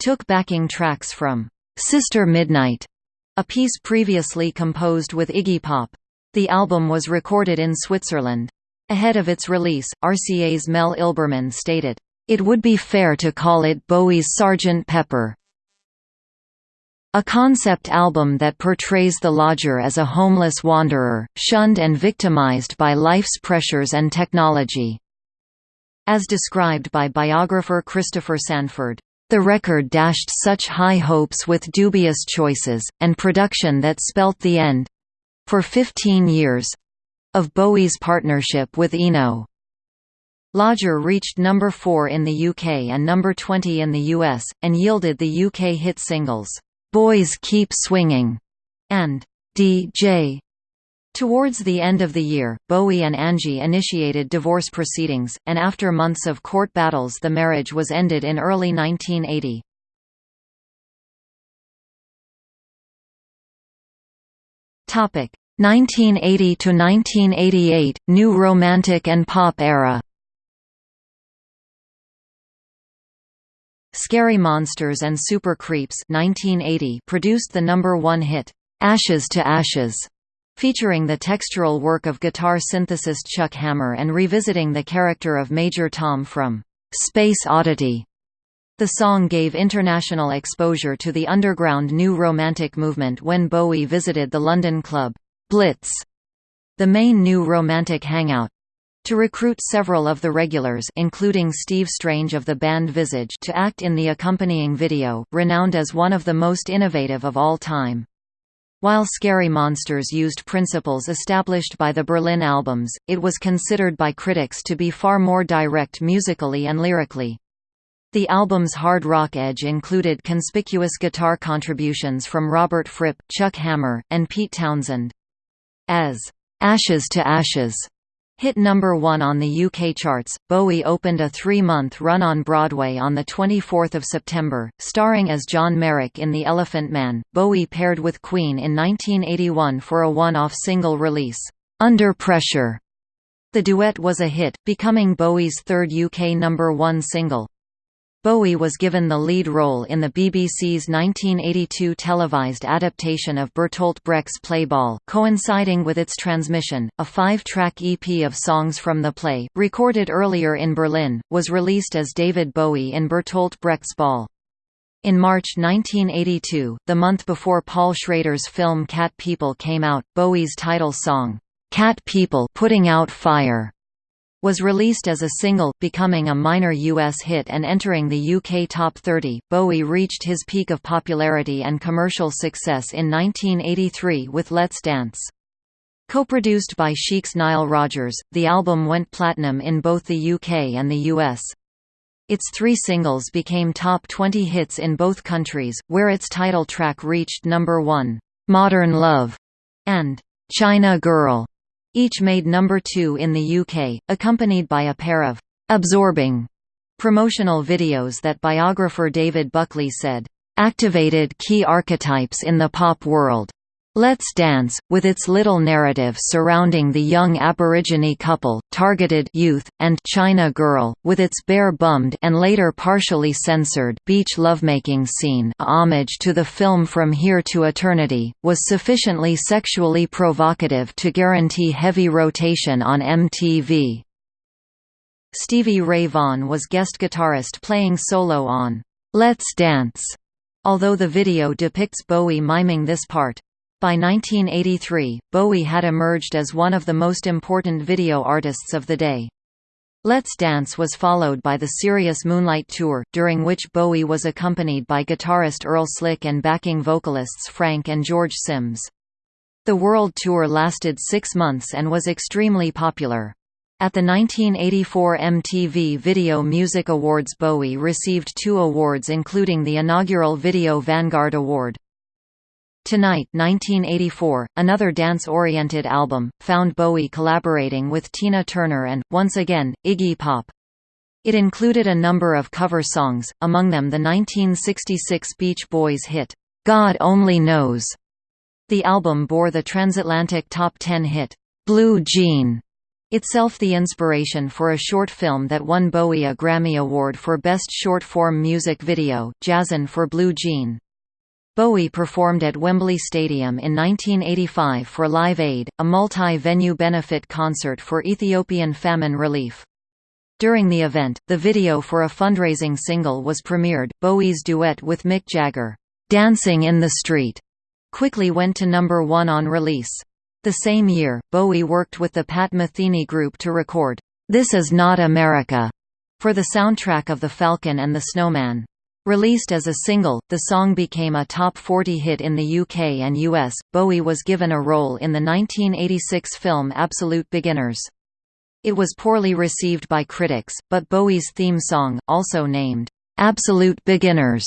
took backing tracks from Sister Midnight, a piece previously composed with Iggy Pop. The album was recorded in Switzerland. Ahead of its release, RCA's Mel Ilberman stated, "...it would be fair to call it Bowie's Sgt. Pepper." A concept album that portrays the lodger as a homeless wanderer, shunned and victimized by life's pressures and technology. As described by biographer Christopher Sandford, the record dashed such high hopes with dubious choices, and production that spelt the end—for 15 years—of Bowie's partnership with Eno. Lodger reached number 4 in the UK and number 20 in the US, and yielded the UK hit singles, "'Boys Keep Swinging' and "'DJ' Towards the end of the year, Bowie and Angie initiated divorce proceedings, and after months of court battles the marriage was ended in early 1980. Topic 1980 to 1988 New Romantic and Pop Era. Scary Monsters and Super Creeps 1980 produced the number 1 hit Ashes to Ashes featuring the textural work of guitar synthesist Chuck Hammer and revisiting the character of Major Tom from Space Oddity. The song gave international exposure to the underground New Romantic movement when Bowie visited the London club, Blitz, the main New Romantic hangout, to recruit several of the regulars including Steve Strange of the band Visage to act in the accompanying video, renowned as one of the most innovative of all time. While Scary Monsters used principles established by the Berlin albums, it was considered by critics to be far more direct musically and lyrically. The album's hard rock edge included conspicuous guitar contributions from Robert Fripp, Chuck Hammer, and Pete Townshend. As "'Ashes to Ashes' Hit number one on the UK charts, Bowie opened a three-month run on Broadway on 24 September, starring as John Merrick in The Elephant Man. Bowie paired with Queen in 1981 for a one-off single release, "'Under Pressure". The duet was a hit, becoming Bowie's third UK number one single. Bowie was given the lead role in the BBC's 1982 televised adaptation of Bertolt Brecht's play Baal, coinciding with its transmission. A five-track EP of songs from the play, recorded earlier in Berlin, was released as David Bowie in Bertolt Brecht's Baal. In March 1982, the month before Paul Schrader's film Cat People came out, Bowie's title song, "'Cat People Putting Out Fire' was released as a single, becoming a minor US hit and entering the UK Top 30. Bowie reached his peak of popularity and commercial success in 1983 with Let's Dance. Co-produced by Chic's Nile Rodgers, the album went platinum in both the UK and the US. Its three singles became top 20 hits in both countries, where its title track reached number 1, "'Modern Love' and "'China Girl' Each made number two in the UK, accompanied by a pair of «absorbing» promotional videos that biographer David Buckley said, "...activated key archetypes in the pop world." Let's Dance, with its little narrative surrounding the young Aborigine couple, targeted youth, and China Girl, with its bare-bummed and later partially censored beach lovemaking scene a homage to the film From Here to Eternity, was sufficiently sexually provocative to guarantee heavy rotation on MTV. Stevie Ray Vaughan was guest guitarist playing solo on Let's Dance, although the video depicts Bowie miming this part. By 1983, Bowie had emerged as one of the most important video artists of the day. Let's Dance was followed by the Serious Moonlight Tour, during which Bowie was accompanied by guitarist Earl Slick and backing vocalists Frank and George Simms. The world tour lasted six months and was extremely popular. At the 1984 MTV Video Music Awards Bowie received two awards including the inaugural Video Vanguard Award. Tonight 1984, another dance-oriented album, found Bowie collaborating with Tina Turner and, once again, Iggy Pop. It included a number of cover songs, among them the 1966 Beach Boys hit, "'God Only Knows'". The album bore the transatlantic top 10 hit, "'Blue Jean' itself the inspiration for a short film that won Bowie a Grammy Award for Best Short Form Music Video, Jazzin' for Blue Jean. Bowie performed at Wembley Stadium in 1985 for Live Aid, a multi-venue benefit concert for Ethiopian famine relief. During the event, the video for a fundraising single was premiered. Bowie's duet with Mick Jagger, "'Dancing in the Street' quickly went to number one on release. The same year, Bowie worked with the Pat Metheny Group to record, "'This Is Not America' for the soundtrack of The Falcon and the Snowman. Released as a single, the song became a top 40 hit in the UK and US. Bowie was given a role in the 1986 film Absolute Beginners. It was poorly received by critics, but Bowie's theme song, also named Absolute Beginners,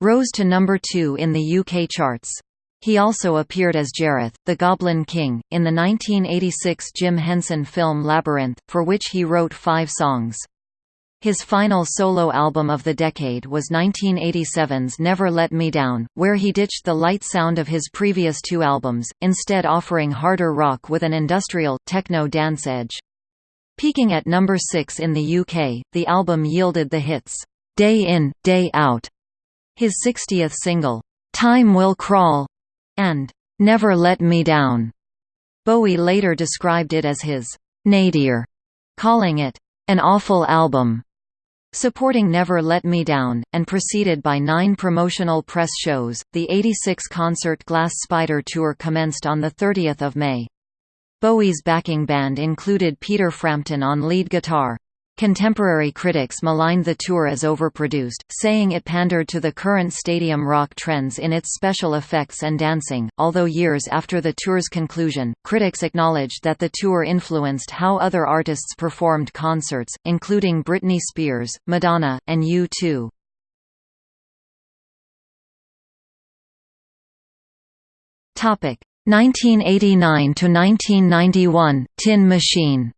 rose to number 2 in the UK charts. He also appeared as Jareth, the Goblin King, in the 1986 Jim Henson film Labyrinth, for which he wrote five songs. His final solo album of the decade was 1987's Never Let Me Down, where he ditched the light sound of his previous two albums, instead offering harder rock with an industrial, techno dance edge. Peaking at number 6 in the UK, the album yielded the hits, "'Day In, Day Out", his 60th single, "'Time Will Crawl", and "'Never Let Me Down". Bowie later described it as his "'nadir", calling it "'an awful album' Supporting Never Let Me Down, and preceded by nine promotional press shows, the 86 concert Glass Spider Tour commenced on 30 May. Bowie's backing band included Peter Frampton on lead guitar. Contemporary critics maligned the tour as overproduced, saying it pandered to the current stadium rock trends in its special effects and dancing. Although years after the tour's conclusion, critics acknowledged that the tour influenced how other artists performed concerts, including Britney Spears, Madonna, and U2. Topic 1989 to 1991 Tin Machine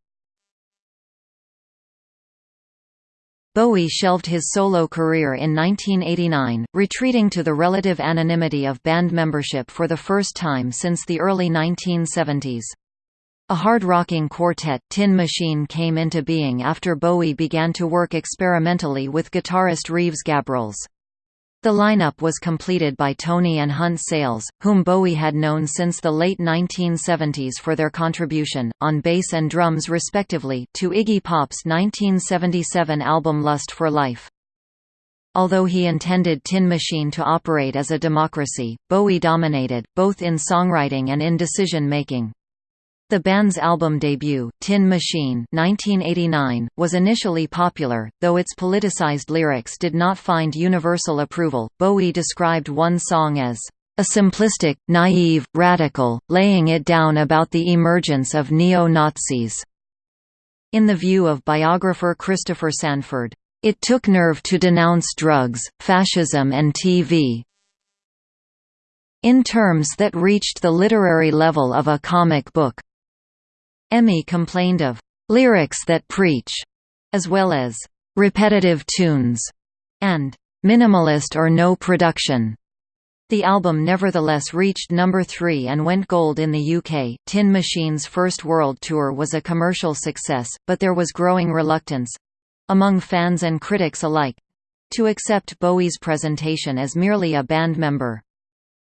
Bowie shelved his solo career in 1989, retreating to the relative anonymity of band membership for the first time since the early 1970s. A hard-rocking quartet, Tin Machine came into being after Bowie began to work experimentally with guitarist Reeves Gabrels. The lineup was completed by Tony and Hunt Sales, whom Bowie had known since the late 1970s for their contribution, on bass and drums respectively, to Iggy Pop's 1977 album Lust for Life. Although he intended Tin Machine to operate as a democracy, Bowie dominated, both in songwriting and in decision-making. The band's album debut, Tin Machine 1989, was initially popular, though its politicized lyrics did not find universal approval. Bowie described one song as a simplistic, naive, radical, laying it down about the emergence of neo-Nazis. In the view of biographer Christopher Sandford, it took nerve to denounce drugs, fascism and TV, in terms that reached the literary level of a comic book. EMI complained of lyrics that preach, as well as repetitive tunes, and minimalist or no production. The album nevertheless reached number 3 and went gold in the UK. Tin Machine's first world tour was a commercial success, but there was growing reluctance among fans and critics alike to accept Bowie's presentation as merely a band member.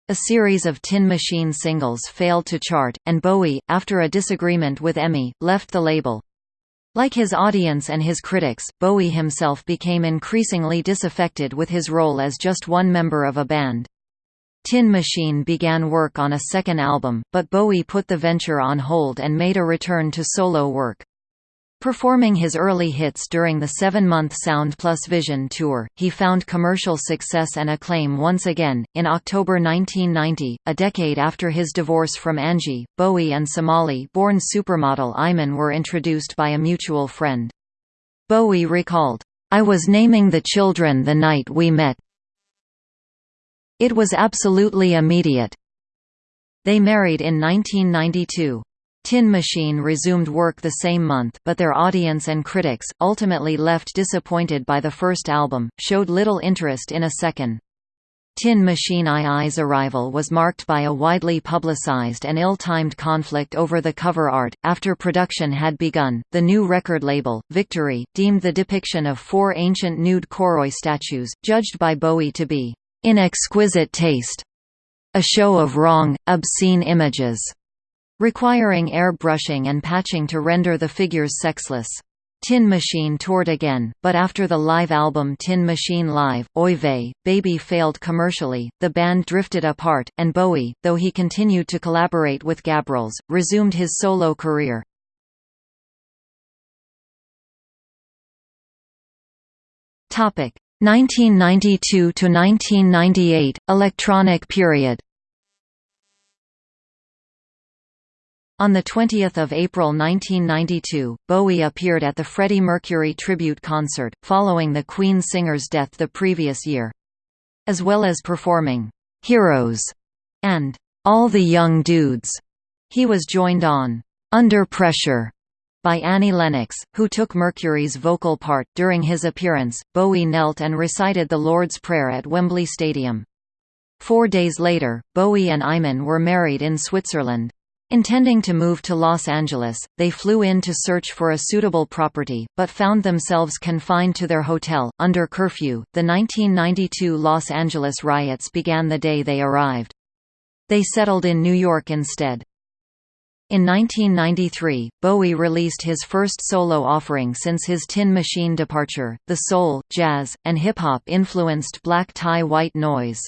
A series of Tin Machine singles failed to chart, and Bowie, after a disagreement with EMI, left the label. Like his audience and his critics, Bowie himself became increasingly disaffected with his role as just one member of a band. Tin Machine began work on a second album, but Bowie put the venture on hold and made a return to solo work. Performing his early hits during the seven-month Sound Plus Vision tour, he found commercial success and acclaim once again. In October 1990, a decade after his divorce from Angie, Bowie and Somali-born supermodel Iman were introduced by a mutual friend. Bowie recalled, "I was naming the children the night we met. It was absolutely immediate." They married in 1992. Tin Machine resumed work the same month, but their audience and critics, ultimately left disappointed by the first album, showed little interest in a second. Tin Machine II's arrival was marked by a widely publicized and ill-timed conflict over the cover art. After production had begun, the new record label, Victory, deemed the depiction of four ancient nude Kouroi statues, judged by Bowie to be in exquisite taste, a show of wrong, obscene images, requiring airbrushing and patching to render the figures sexless. Tin Machine toured again, but after the live album Tin Machine Live, Oy Vey, Baby failed commercially, the band drifted apart, and Bowie, though he continued to collaborate with Gabrels, resumed his solo career. Topic 1992 to 1998 electronic period On 20 April 1992, Bowie appeared at the Freddie Mercury tribute concert, following the Queen singer's death the previous year. As well as performing, "'Heroes' and "'All the Young Dudes', he was joined on "'Under Pressure' by Annie Lennox, who took Mercury's vocal part. During his appearance, Bowie knelt and recited the Lord's Prayer at Wembley Stadium. Four days later, Bowie and Iman were married in Switzerland. Intending to move to Los Angeles, they flew in to search for a suitable property, but found themselves confined to their hotel, under curfew. The 1992 Los Angeles riots began the day they arrived. They settled in New York instead. In 1993, Bowie released his first solo offering since his Tin Machine departure, the soul, jazz, and hip-hop influenced Black Tie White Noise.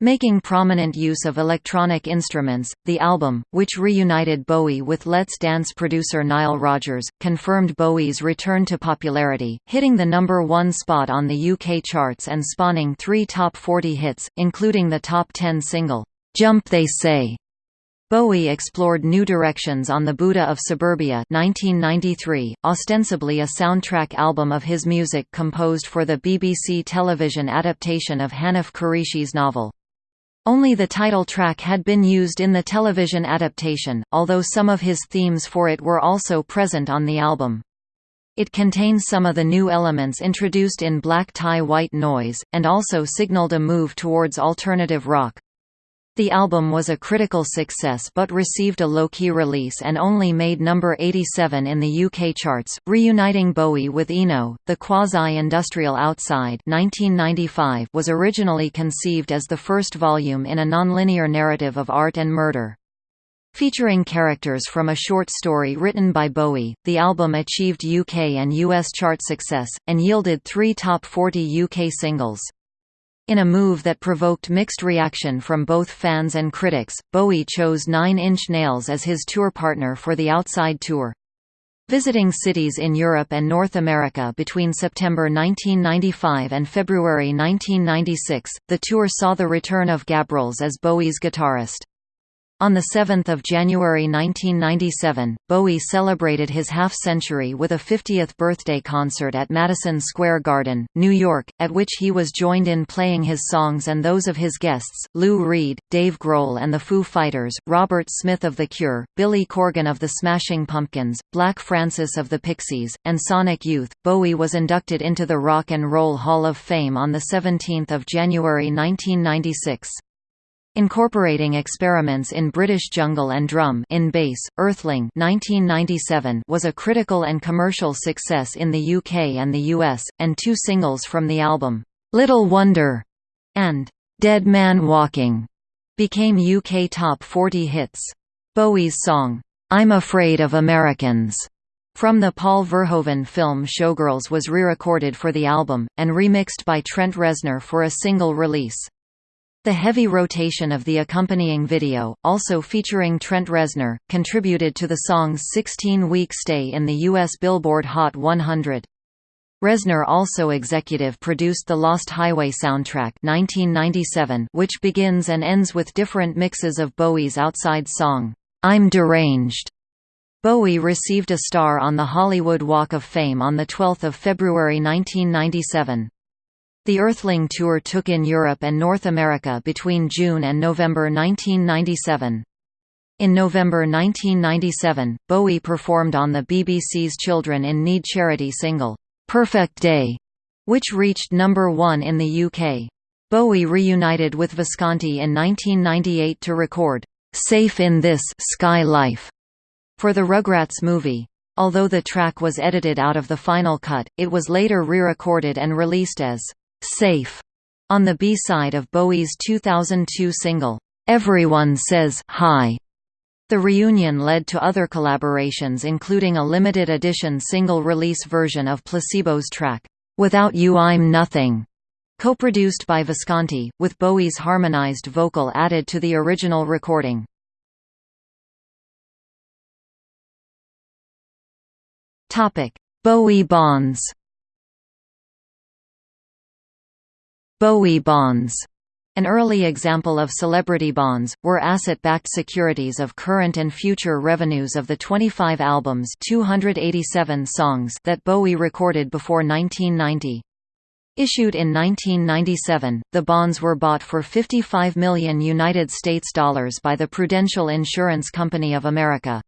Making prominent use of electronic instruments, the album, which reunited Bowie with Let's Dance producer Nile Rodgers, confirmed Bowie's return to popularity, hitting the number one spot on the UK charts and spawning three top 40 hits, including the top 10 single, "'Jump They Say' Bowie explored new directions on the Buddha of Suburbia 1993, ostensibly a soundtrack album of his music composed for the BBC television adaptation of Hanif Kureishi's novel. Only the title track had been used in the television adaptation, although some of his themes for it were also present on the album. It contains some of the new elements introduced in Black Tie White Noise, and also signaled a move towards alternative rock. The album was a critical success but received a low-key release and only made number 87 in the UK charts, reuniting Bowie with Eno. The Quasi-Industrial Outside 1995 was originally conceived as the first volume in a nonlinear narrative of art and murder. Featuring characters from a short story written by Bowie, the album achieved UK and US chart success, and yielded three top 40 UK singles. In a move that provoked mixed reaction from both fans and critics, Bowie chose Nine Inch Nails as his tour partner for the Outside Tour. Visiting cities in Europe and North America between September 1995 and February 1996, the tour saw the return of Gabrels as Bowie's guitarist. On 7 January 1997, Bowie celebrated his half-century with a 50th birthday concert at Madison Square Garden, New York, at which he was joined in playing his songs and those of his guests, Lou Reed, Dave Grohl and the Foo Fighters, Robert Smith of The Cure, Billy Corgan of the Smashing Pumpkins, Black Francis of the Pixies, and Sonic Youth. Bowie was inducted into the Rock and Roll Hall of Fame on 17 January 1996. Incorporating experiments in British jungle and drum in bass, Earthling 1997 was a critical and commercial success in the UK and the US, and two singles from the album, "'Little Wonder' and "'Dead Man Walking' became UK top 40 hits. Bowie's song, "'I'm Afraid of Americans' from the Paul Verhoeven film Showgirls was re-recorded for the album, and remixed by Trent Reznor for a single release. The heavy rotation of the accompanying video, also featuring Trent Reznor, contributed to the song's 16-week stay in the U.S. Billboard Hot 100. Reznor also executive produced the Lost Highway soundtrack 1997, which begins and ends with different mixes of Bowie's outside song, I'm Deranged. Bowie received a star on the Hollywood Walk of Fame on 12 February 1997. The Earthling Tour took in Europe and North America between June and November 1997. In November 1997, Bowie performed on the BBC's Children in Need charity single, "'Perfect Day", which reached number one in the UK. Bowie reunited with Visconti in 1998 to record, "'Safe in This Sky Life' for the Rugrats movie. Although the track was edited out of the final cut, it was later re-recorded and released as Safe on the B-side of Bowie's 2002 single, Everyone Says Hi. The reunion led to other collaborations including a limited edition single-release version of Placebo's track, Without You I'm Nothing, co-produced by Visconti, with Bowie's harmonized vocal added to the original recording. Bowie bonds Bowie bonds an early example of celebrity bonds, were asset-backed securities of current and future revenues of the 25 albums 287 songs that Bowie recorded before 1990. Issued in 1997, the bonds were bought for 55 million United States dollars by the Prudential Insurance Company of America.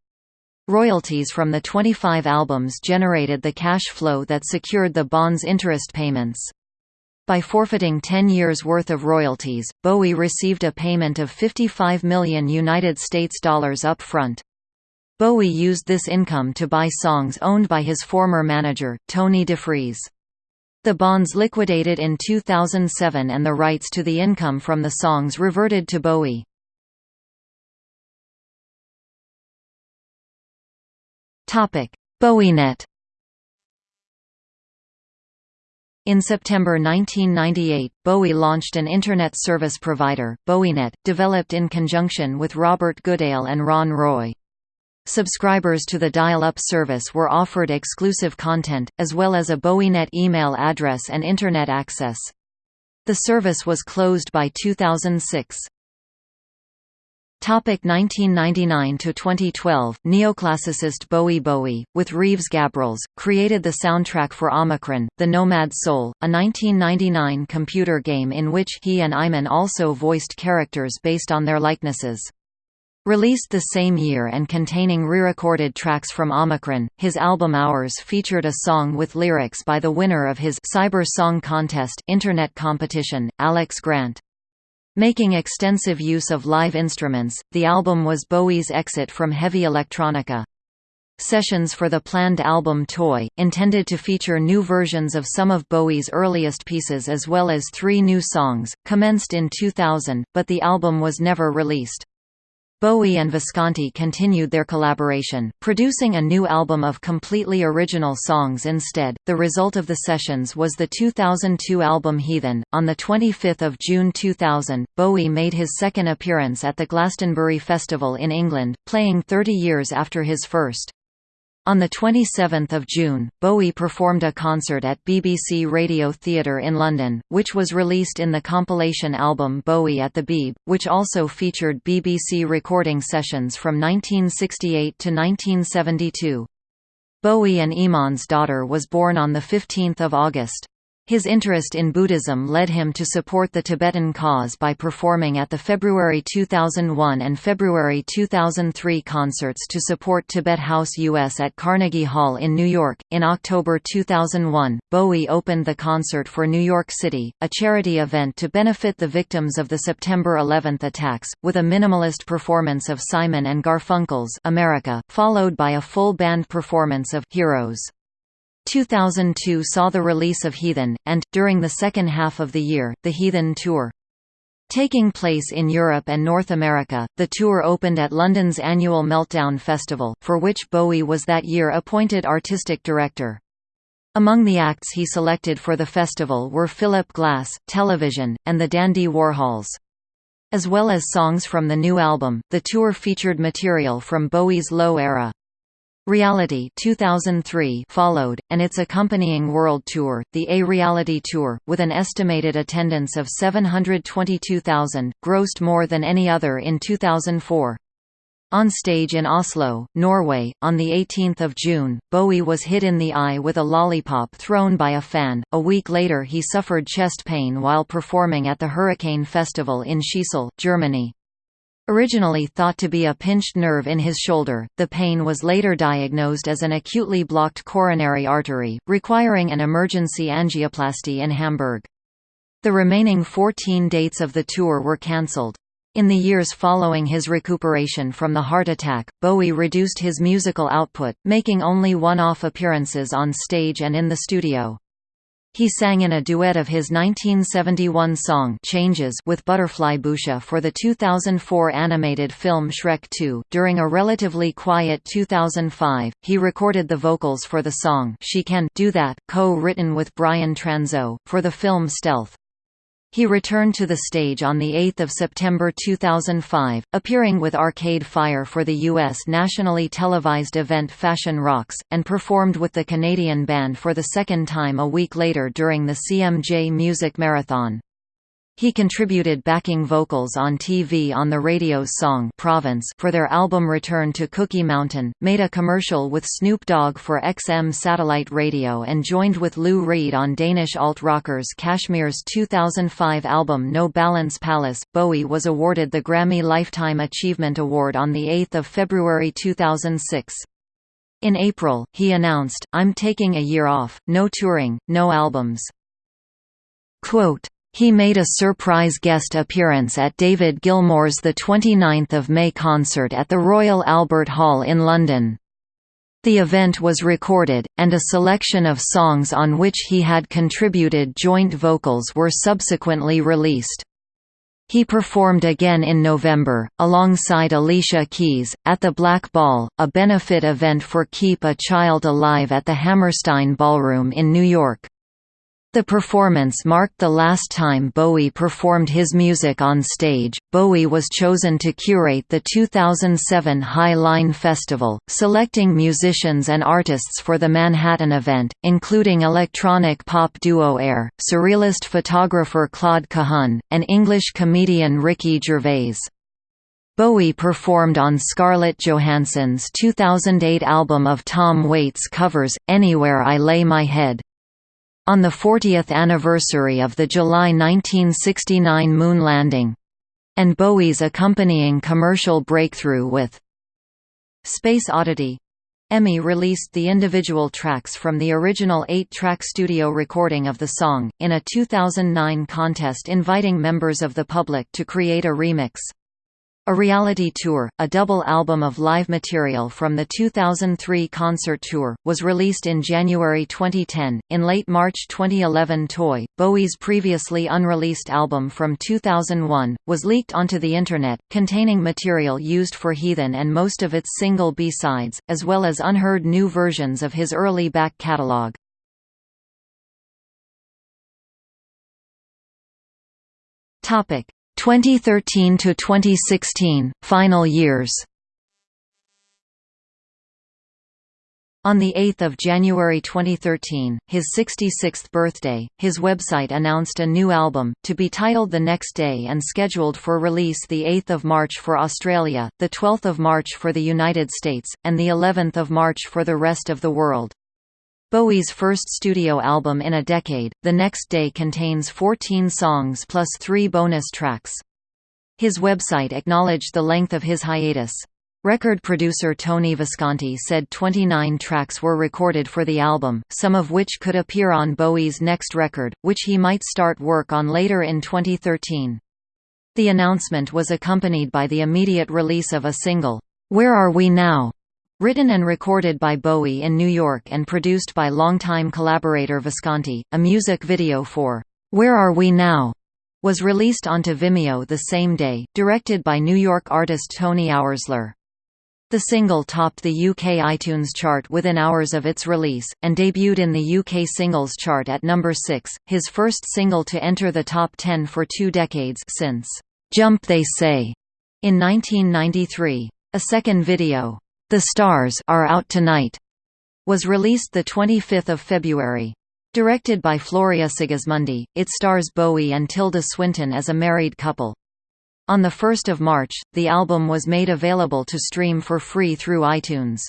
Royalties from the 25 albums generated the cash flow that secured the bonds' interest payments. By forfeiting 10 years' worth of royalties, Bowie received a payment of 55 million United States dollars up front. Bowie used this income to buy songs owned by his former manager, Tony DeFries. The bonds liquidated in 2007 and the rights to the income from the songs reverted to Bowie. BowieNet In September 1998, Bowie launched an Internet service provider, BowieNet, developed in conjunction with Robert Goodale and Ron Roy. Subscribers to the dial-up service were offered exclusive content, as well as a BowieNet email address and Internet access. The service was closed by 2006. Topic 1999 to 2012 Neoclassicist Bowie Bowie with Reeves Gabrels created the soundtrack for Omikron The Nomad Soul a 1999 computer game in which he and Iman also voiced characters based on their likenesses Released the same year and containing re-recorded tracks from Omikron, his album Hours featured a song with lyrics by the winner of his Cyber Song Contest internet competition, Alex Grant. Making extensive use of live instruments, the album was Bowie's exit from heavy electronica. Sessions for the planned album Toy, intended to feature new versions of some of Bowie's earliest pieces as well as three new songs, commenced in 2000, but the album was never released. Bowie and Visconti continued their collaboration, producing a new album of completely original songs instead. The result of the sessions was the 2002 album Heathen. On the 25th of June 2000, Bowie made his second appearance at the Glastonbury Festival in England, playing 30 years after his first. On 27 June, Bowie performed a concert at BBC Radio Theatre in London, which was released in the compilation album Bowie at the Beeb, which also featured BBC recording sessions from 1968 to 1972. Bowie and Iman's daughter was born on 15 August. His interest in Buddhism led him to support the Tibetan cause by performing at the February 2001 and February 2003 concerts to support Tibet House US at Carnegie Hall in New York. In October 2001, Bowie opened the concert for New York City, a charity event to benefit the victims of the September 11 attacks, with a minimalist performance of Simon and Garfunkel's America, followed by a full band performance of Heroes. 2002 saw the release of Heathen, and, during the second half of the year, the Heathen Tour. Taking place in Europe and North America, the tour opened at London's annual Meltdown Festival, for which Bowie was that year appointed artistic director. Among the acts he selected for the festival were Philip Glass, Television, and the Dandy Warhols. As well as songs from the new album, the tour featured material from Bowie's Low era. Reality 2003 followed, and its accompanying world tour, the A Reality Tour, with an estimated attendance of 722,000, grossed more than any other in 2004. On stage in Oslo, Norway, on 18 June, Bowie was hit in the eye with a lollipop thrown by a fan. A week later he suffered chest pain while performing at the Hurricane Festival in Scheeßel, Germany. Originally thought to be a pinched nerve in his shoulder, the pain was later diagnosed as an acutely blocked coronary artery, requiring an emergency angioplasty in Hamburg. The remaining 14 dates of the tour were cancelled. In the years following his recuperation from the heart attack, Bowie reduced his musical output, making only one-off appearances on stage and in the studio. He sang in a duet of his 1971 song Changes with Butterfly Boucher for the 2004 animated film Shrek 2. During a relatively quiet 2005, he recorded the vocals for the song She Can Do That, co-written with Brian Transeau, for the film Stealth. He returned to the stage on 8 September 2005, appearing with Arcade Fire for the U.S. nationally televised event Fashion Rocks, and performed with the Canadian band for the second time a week later during the CMJ Music Marathon. He contributed backing vocals on TV on the radio's song Province for their album Return to Cookie Mountain, made a commercial with Snoop Dogg for XM satellite radio and joined with Lou Reed on Danish alt-rockers Kashmir's 2005 album No Balance Palace. Bowie was awarded the Grammy Lifetime Achievement Award on 8 February 2006. In April, he announced, I'm taking a year off, no touring, no albums. Quote, he made a surprise guest appearance at David Gilmour's 29 May concert at the Royal Albert Hall in London. The event was recorded, and a selection of songs on which he had contributed joint vocals were subsequently released. He performed again in November, alongside Alicia Keys, at the Black Ball, a benefit event for Keep a Child Alive at the Hammerstein Ballroom in New York. The performance marked the last time Bowie performed his music on stage. Bowie was chosen to curate the 2007 High Line Festival, selecting musicians and artists for the Manhattan event, including electronic pop duo Air, surrealist photographer Claude Cahun, and English comedian Ricky Gervais. Bowie performed on Scarlett Johansson's 2008 album of Tom Waits covers, Anywhere I Lay My Head. On the 40th anniversary of the July 1969 moon landing and Bowie's accompanying commercial breakthrough with Space Oddity EMI released the individual tracks from the original eight-track studio recording of the song, in a 2009 contest inviting members of the public to create a remix. A Reality Tour, a double album of live material from the 2003 concert tour, was released in January 2010. In late March 2011, Toy, Bowie's previously unreleased album from 2001, was leaked onto the Internet, containing material used for Heathen and most of its single B-sides, as well as unheard new versions of his early back catalog. Topic 2013 to 2016 final years On 8 January 2013, his 66th birthday, his website announced a new album, to be titled The Next Day and scheduled for release 8 March for Australia, 12 March for the United States, and of March for the rest of the world. Bowie's first studio album in a decade, The Next Day contains 14 songs plus three bonus tracks. His website acknowledged the length of his hiatus. Record producer Tony Visconti said 29 tracks were recorded for the album, some of which could appear on Bowie's next record, which he might start work on later in 2013. The announcement was accompanied by the immediate release of a single, Where Are We Now?, Written and recorded by Bowie in New York and produced by longtime collaborator Visconti, a music video for Where Are We Now? was released onto Vimeo the same day, directed by New York artist Tony Oursler. The single topped the UK iTunes chart within hours of its release, and debuted in the UK singles chart at number 6, his first single to enter the top 10 for two decades since "'Jump They Say' in 1993. A second video, the Stars Are Out Tonight was released 25 February. Directed by Floria Sigismondi, it stars Bowie and Tilda Swinton as a married couple. On 1 March, the album was made available to stream for free through iTunes.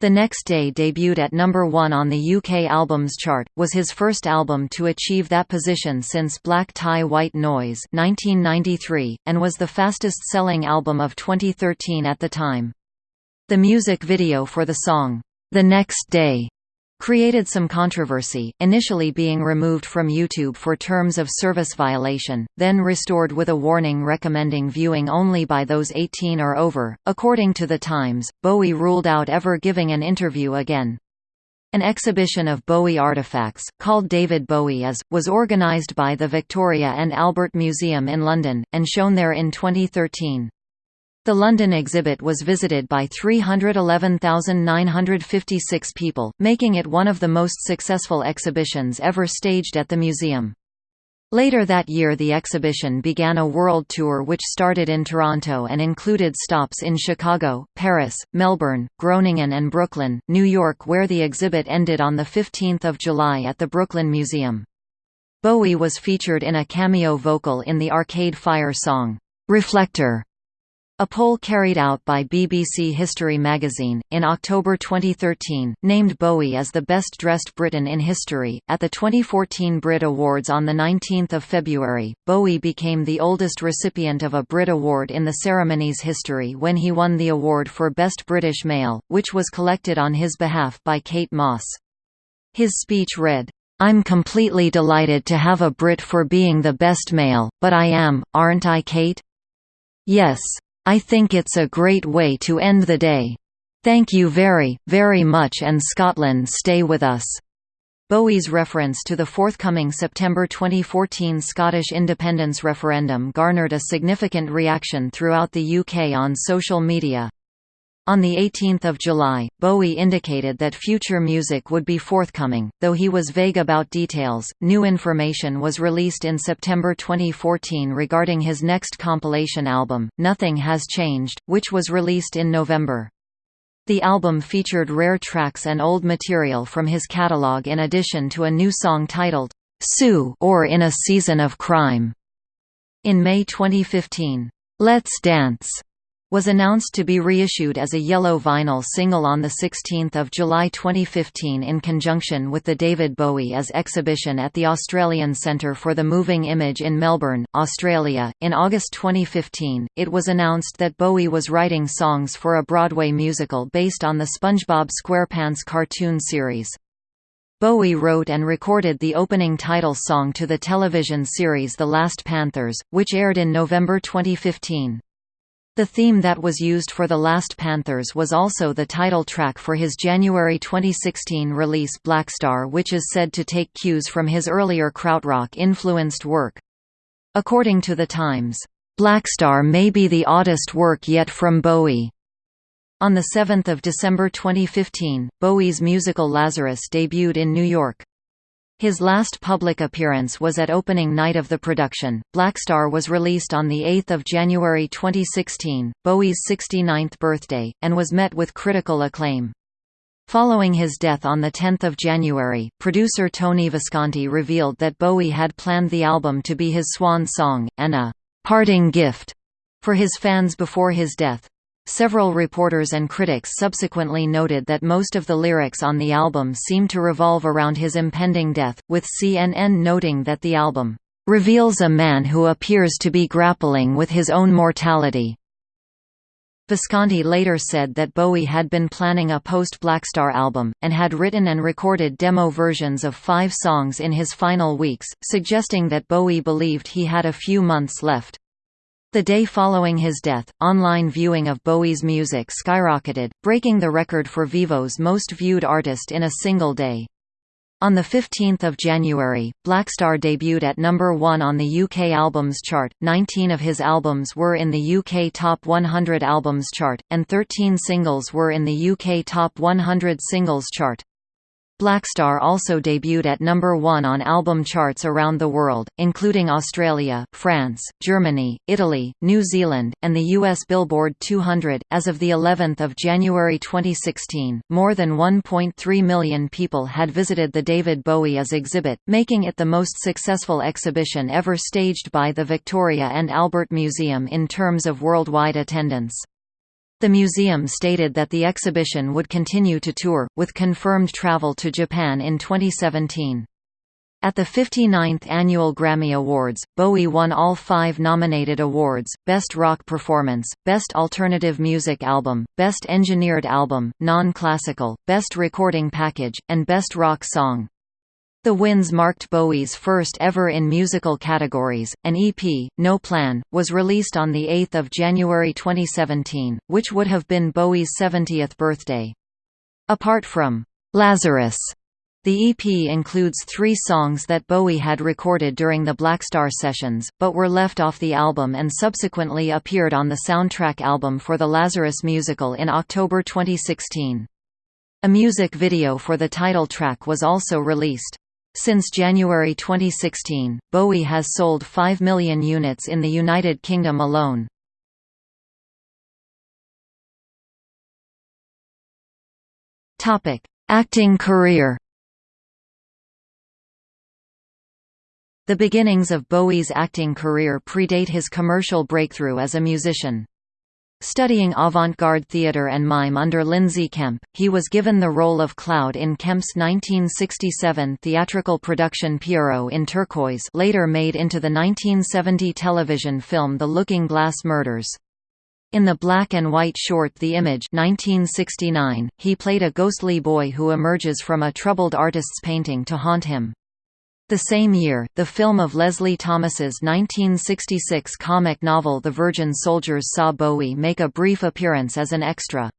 The Next Day debuted at number 1 on the UK Albums Chart, was his first album to achieve that position since Black Tie White Noise 1993, and was the fastest-selling album of 2013 at the time. The music video for the song, The Next Day, created some controversy, initially being removed from YouTube for terms of service violation, then restored with a warning recommending viewing only by those 18 or over. According to The Times, Bowie ruled out ever giving an interview again. An exhibition of Bowie artifacts, called David Bowie Is, was organised by the Victoria and Albert Museum in London, and shown there in 2013. The London exhibit was visited by 311,956 people, making it one of the most successful exhibitions ever staged at the museum. Later that year the exhibition began a world tour which started in Toronto and included stops in Chicago, Paris, Melbourne, Groningen and Brooklyn, New York where the exhibit ended on 15 July at the Brooklyn Museum. Bowie was featured in a cameo vocal in the Arcade Fire song, "'Reflector' A poll carried out by BBC History magazine, in October 2013, named Bowie as the best-dressed Briton in history. At the 2014 Brit Awards on 19 February, Bowie became the oldest recipient of a Brit Award in the ceremony's history when he won the award for Best British Male, which was collected on his behalf by Kate Moss. His speech read, I'm completely delighted to have a Brit for being the best male, but I am, aren't I Kate? Yes. I think it's a great way to end the day. Thank you very, very much and Scotland stay with us." Bowie's reference to the forthcoming September 2014 Scottish independence referendum garnered a significant reaction throughout the UK on social media. On 18 July, Bowie indicated that future music would be forthcoming, though he was vague about details. New information was released in September 2014 regarding his next compilation album, Nothing Has Changed, which was released in November. The album featured rare tracks and old material from his catalog in addition to a new song titled, Sue or In a Season of Crime. In May 2015, Let's Dance was announced to be reissued as a yellow vinyl single on 16 July 2015 in conjunction with the David Bowie Is exhibition at the Australian Centre for the Moving Image in Melbourne, Australia. In August 2015, it was announced that Bowie was writing songs for a Broadway musical based on the SpongeBob SquarePants cartoon series. Bowie wrote and recorded the opening title song to the television series The Last Panthers, which aired in November 2015. The theme that was used for The Last Panthers was also the title track for his January 2016 release Blackstar which is said to take cues from his earlier krautrock-influenced work. According to The Times, "...Blackstar may be the oddest work yet from Bowie." On 7 December 2015, Bowie's musical Lazarus debuted in New York. His last public appearance was at opening night of the production. Blackstar was released on 8 January 2016, Bowie's 69th birthday, and was met with critical acclaim. Following his death on 10 January, producer Tony Visconti revealed that Bowie had planned the album to be his swan song, and a «parting gift» for his fans before his death. Several reporters and critics subsequently noted that most of the lyrics on the album seem to revolve around his impending death, with CNN noting that the album reveals a man who appears to be grappling with his own mortality. Visconti later said that Bowie had been planning a post-Blackstar album, and had written and recorded demo versions of five songs in his final weeks, suggesting that Bowie believed he had a few months left. The day following his death, online viewing of Bowie's music skyrocketed, breaking the record for Vevo's most viewed artist in a single day. On 15 January, Blackstar debuted at number 1 on the UK Albums Chart, 19 of his albums were in the UK Top 100 Albums Chart, and 13 singles were in the UK Top 100 Singles Chart. Blackstar also debuted at number 1 on album charts around the world, including Australia, France, Germany, Italy, New Zealand, and the US Billboard 200. As of the 11th of January 2016, more than 1.3 million people had visited the David Bowie Is exhibit, making it the most successful exhibition ever staged by the Victoria and Albert Museum in terms of worldwide attendance. The museum stated that the exhibition would continue to tour, with confirmed travel to Japan in 2017. At the 59th Annual Grammy Awards, Bowie won all five nominated awards, Best Rock Performance, Best Alternative Music Album, Best Engineered Album, Non-Classical, Best Recording Package, and Best Rock Song. The wins marked Bowie's first ever in musical categories. An EP, No Plan, was released on 8 January 2017, which would have been Bowie's 70th birthday. Apart from Lazarus. The EP includes three songs that Bowie had recorded during the Blackstar sessions, but were left off the album and subsequently appeared on the soundtrack album for the Lazarus musical in October 2016. A music video for the title track was also released. Since January 2016, Bowie has sold 5 million units in the United Kingdom alone. Acting career The beginnings of Bowie's acting career predate his commercial breakthrough as a musician. Studying avant-garde theatre and mime under Lindsay Kemp, he was given the role of Cloud in Kemp's 1967 theatrical production Pierrot in Turquoise later made into the 1970 television film The Looking Glass Murders. In the black and white short The Image 1969, he played a ghostly boy who emerges from a troubled artist's painting to haunt him. The same year, the film of Leslie Thomas's 1966 comic novel The Virgin Soldiers saw Bowie make a brief appearance as an extra.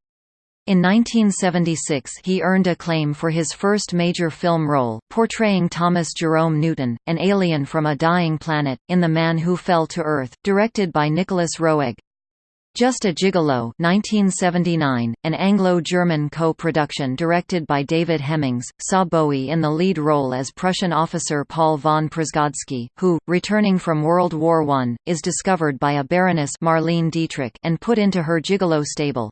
In 1976 he earned acclaim for his first major film role, portraying Thomas Jerome Newton, an alien from a dying planet, in The Man Who Fell to Earth, directed by Nicolas Roeg. Just a Gigolo 1979, an Anglo-German co-production directed by David Hemmings, saw Bowie in the lead role as Prussian officer Paul von Przewodski, who, returning from World War I, is discovered by a Baroness Marlene Dietrich and put into her Gigolo stable.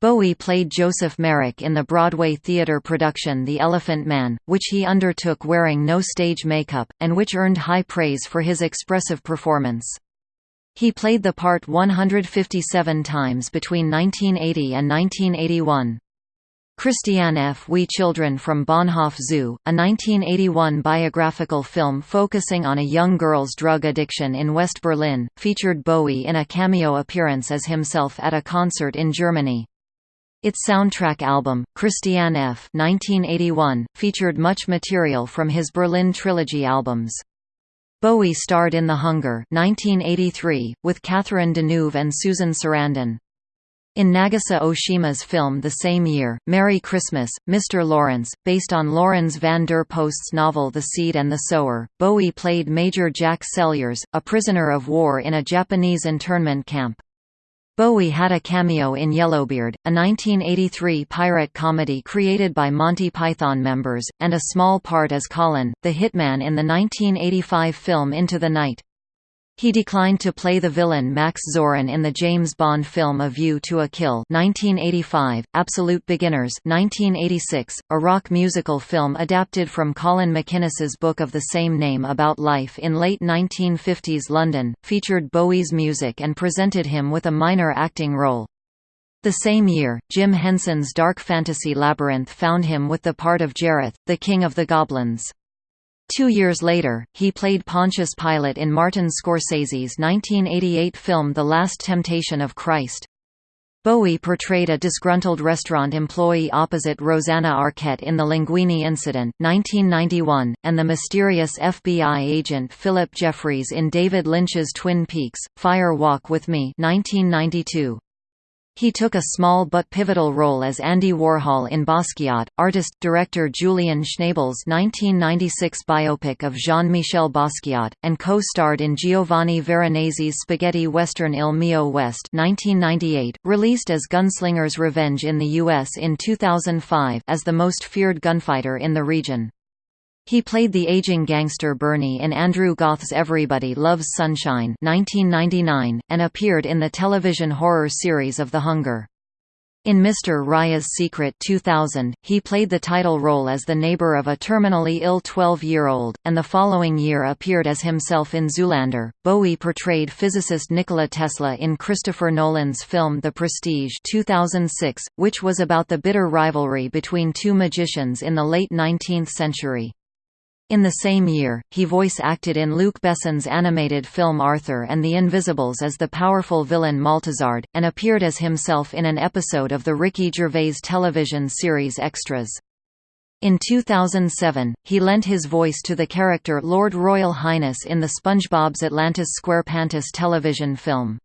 Bowie played Joseph Merrick in the Broadway theatre production The Elephant Man, which he undertook wearing no stage makeup, and which earned high praise for his expressive performance. He played the part 157 times between 1980 and 1981. Christiane F. We Children from Bahnhof Zoo, a 1981 biographical film focusing on a young girl's drug addiction in West Berlin, featured Bowie in a cameo appearance as himself at a concert in Germany. Its soundtrack album, Christiane F. 1981, featured much material from his Berlin Trilogy albums. Bowie starred in The Hunger 1983, with Catherine Deneuve and Susan Sarandon. In Nagisa Oshima's film the same year, Merry Christmas, Mr. Lawrence, based on Laurens van der Post's novel The Seed and the Sower, Bowie played Major Jack Celliers, a prisoner of war in a Japanese internment camp. Bowie had a cameo in Yellowbeard, a 1983 pirate comedy created by Monty Python members, and a small part as Colin, the hitman in the 1985 film Into the Night. He declined to play the villain Max Zorin in the James Bond film A View to a Kill 1985, Absolute Beginners 1986, a rock musical film adapted from Colin MacInnes's book of the same name about life in late 1950s London, featured Bowie's music and presented him with a minor acting role. The same year, Jim Henson's dark fantasy Labyrinth found him with the part of Jareth, the King of the Goblins. Two years later, he played Pontius Pilate in Martin Scorsese's 1988 film The Last Temptation of Christ. Bowie portrayed a disgruntled restaurant employee opposite Rosanna Arquette in The Linguini Incident 1991, and the mysterious FBI agent Philip Jeffries in David Lynch's Twin Peaks, Fire Walk with Me 1992. He took a small but pivotal role as Andy Warhol in Basquiat, artist-director Julian Schnabel's 1996 biopic of Jean-Michel Basquiat, and co-starred in Giovanni Veronesi's spaghetti western Il Mio West 1998, released as Gunslinger's Revenge in the U.S. in 2005 as the most feared gunfighter in the region. He played the aging gangster Bernie in Andrew Goth's Everybody Loves Sunshine 1999, and appeared in the television horror series of The Hunger. In Mr. Rice's Secret 2000, he played the title role as the neighbor of a terminally ill 12-year-old, and the following year appeared as himself in Zoolander. Bowie portrayed physicist Nikola Tesla in Christopher Nolan's film The Prestige 2006, which was about the bitter rivalry between two magicians in the late 19th century. In the same year, he voice-acted in Luc Besson's animated film Arthur and the Invisibles as the powerful villain Maltazard, and appeared as himself in an episode of the Ricky Gervais television series Extras. In 2007, he lent his voice to the character Lord Royal Highness in the SpongeBob's Atlantis SquarePantis television film.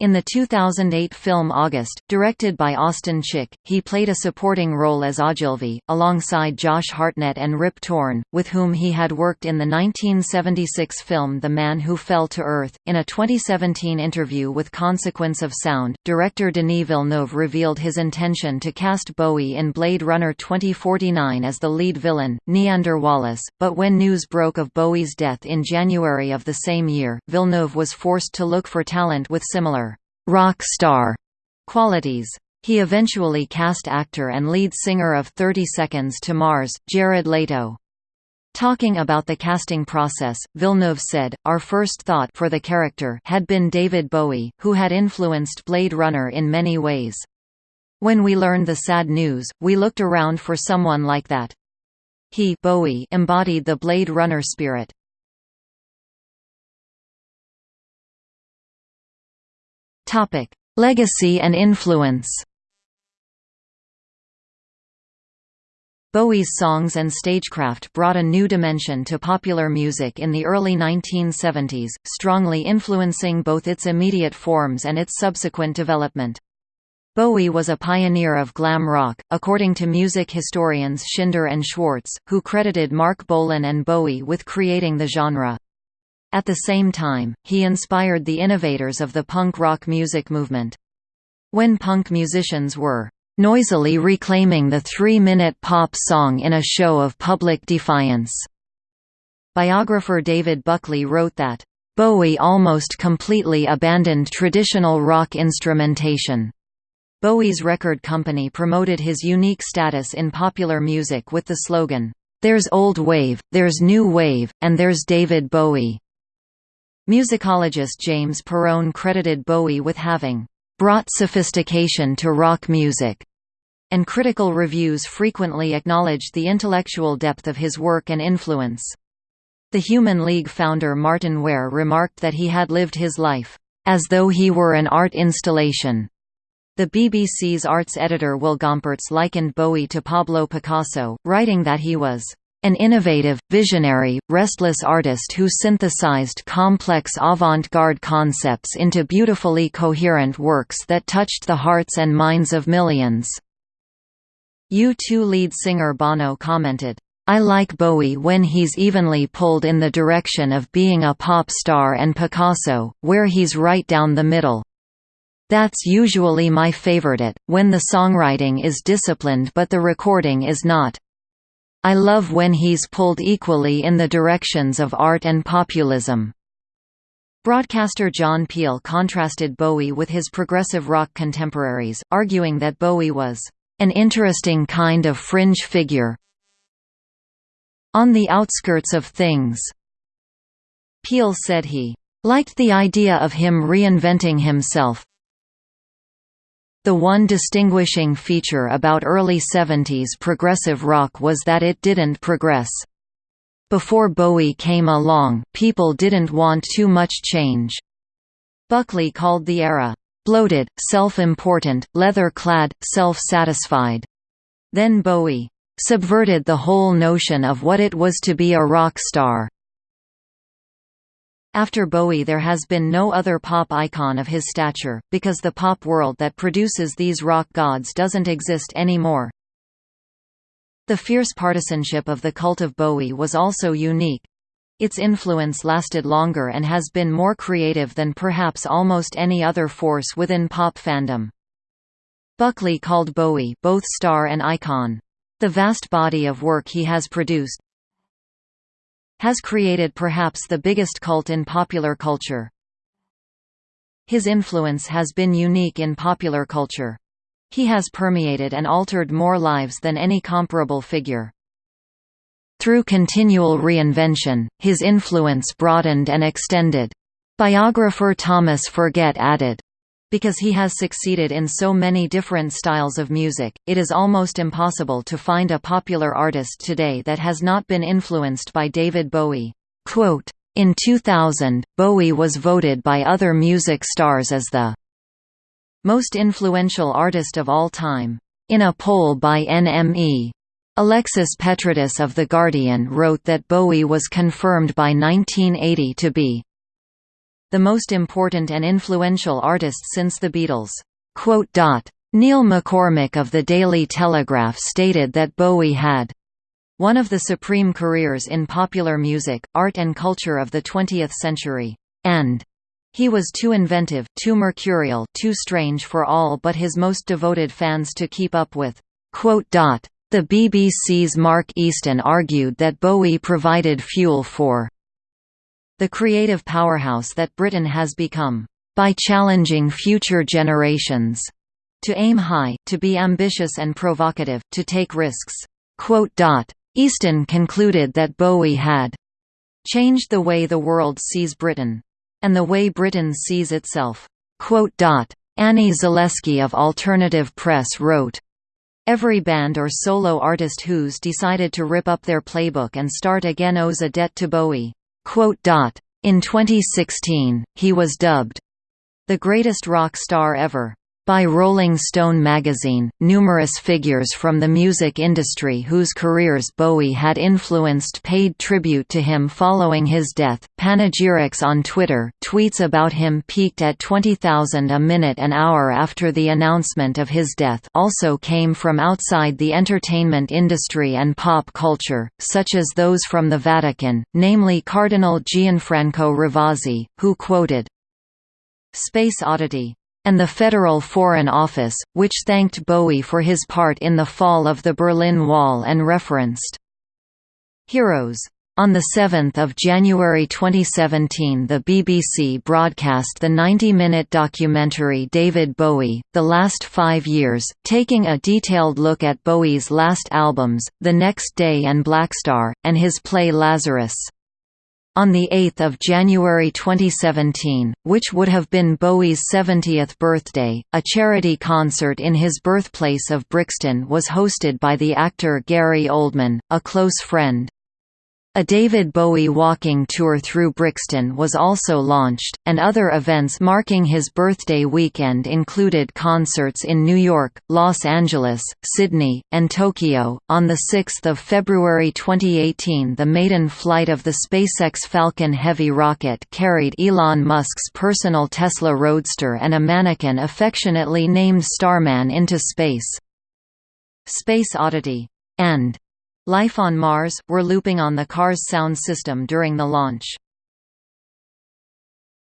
In the 2008 film August, directed by Austin Chick, he played a supporting role as Ogilvy, alongside Josh Hartnett and Rip Torn, with whom he had worked in the 1976 film The Man Who Fell to Earth. In a 2017 interview with Consequence of Sound, director Denis Villeneuve revealed his intention to cast Bowie in Blade Runner 2049 as the lead villain, Niander Wallace, but when news broke of Bowie's death in January of the same year, Villeneuve was forced to look for talent with similar rock star qualities. He eventually cast actor and lead singer of 30 Seconds to Mars, Jared Leto. Talking about the casting process, Villeneuve said, Our first thought for the character had been David Bowie, who had influenced Blade Runner in many ways. When we learned the sad news, we looked around for someone like that. He Bowie embodied the Blade Runner spirit. Topic: Legacy and influence. Bowie's songs and stagecraft brought a new dimension to popular music in the early 1970s, strongly influencing both its immediate forms and its subsequent development. Bowie was a pioneer of glam rock, according to music historians Schinder and Schwartz, who credited Marc Bolan and Bowie with creating the genre. At the same time, he inspired the innovators of the punk rock music movement. When punk musicians were noisily reclaiming the three-minute pop song in a show of public defiance. Biographer David Buckley wrote that, "...Bowie almost completely abandoned traditional rock instrumentation." Bowie's record company promoted his unique status in popular music with the slogan, "...there's old wave, there's new wave, and there's David Bowie." Musicologist James Perrone credited Bowie with having brought sophistication to rock music, and critical reviews frequently acknowledged the intellectual depth of his work and influence. The Human League founder Martyn Ware remarked that he had lived his life, as though he were an art installation. The BBC's arts editor Will Gompertz likened Bowie to Pablo Picasso, writing that he was an innovative, visionary, restless artist who synthesized complex avant-garde concepts into beautifully coherent works that touched the hearts and minds of millions. U2 lead singer Bono commented, I like Bowie when he's evenly pulled in the direction of being a pop star and Picasso, where he's right down the middle. That's usually my favorite, it, when the songwriting is disciplined but the recording is not. I love when he's pulled equally in the directions of art and populism. Broadcaster John Peel contrasted Bowie with his progressive rock contemporaries, arguing that Bowie was an interesting kind of fringe figure on the outskirts of things. Peel said he liked the idea of him reinventing himself, the one distinguishing feature about early 70s progressive rock was that it didn't progress. Before Bowie came along, people didn't want too much change. Buckley called the era, "...bloated, self-important, leather-clad, self-satisfied." Then Bowie, "...subverted the whole notion of what it was to be a rock star." After Bowie there has been no other pop icon of his stature, because the pop world that produces these rock gods doesn't exist anymore. The fierce partisanship of the cult of Bowie was also unique. Its influence lasted longer and has been more creative than perhaps almost any other force within pop fandom. Buckley called Bowie both star and icon. The vast body of work he has produced, has created perhaps the biggest cult in popular culture. His influence has been unique in popular culture. He has permeated and altered more lives than any comparable figure. Through continual reinvention, his influence broadened and extended. Biographer Thomas Forget added, because he has succeeded in so many different styles of music, it is almost impossible to find a popular artist today that has not been influenced by David Bowie. Quote, in 2000, Bowie was voted by other music stars as the most influential artist of all time. In a poll by NME, Alexis Petridis of The Guardian wrote that Bowie was confirmed by 1980 to be the most important and influential artist since the Beatles. Neil McCormick of the Daily Telegraph stated that Bowie had one of the supreme careers in popular music, art and culture of the 20th century, and he was too inventive, too mercurial, too strange for all but his most devoted fans to keep up with. The BBC's Mark Easton argued that Bowie provided fuel for the creative powerhouse that Britain has become, by challenging future generations to aim high, to be ambitious and provocative, to take risks. Easton concluded that Bowie had changed the way the world sees Britain. And the way Britain sees itself. Annie Zaleski of Alternative Press wrote, Every band or solo artist who's decided to rip up their playbook and start again owes a debt to Bowie. In 2016, he was dubbed the greatest rock star ever. By Rolling Stone magazine, numerous figures from the music industry whose careers Bowie had influenced paid tribute to him following his death. Panegyrics on Twitter, tweets about him peaked at 20,000 a minute an hour after the announcement of his death, also came from outside the entertainment industry and pop culture, such as those from the Vatican, namely Cardinal Gianfranco Ravasi, who quoted Space Oddity and the Federal Foreign Office, which thanked Bowie for his part in the fall of the Berlin Wall and referenced Heroes. On 7 January 2017 the BBC broadcast the 90-minute documentary David Bowie, The Last Five Years, taking a detailed look at Bowie's last albums, The Next Day and Blackstar, and his play Lazarus. On 8 January 2017, which would have been Bowie's 70th birthday, a charity concert in his birthplace of Brixton was hosted by the actor Gary Oldman, a close friend. A David Bowie walking tour through Brixton was also launched, and other events marking his birthday weekend included concerts in New York, Los Angeles, Sydney, and Tokyo. On 6 February 2018, the maiden flight of the SpaceX Falcon Heavy rocket carried Elon Musk's personal Tesla Roadster and a mannequin affectionately named Starman into space. Space Oddity and Life on Mars, were looping on the car's sound system during the launch.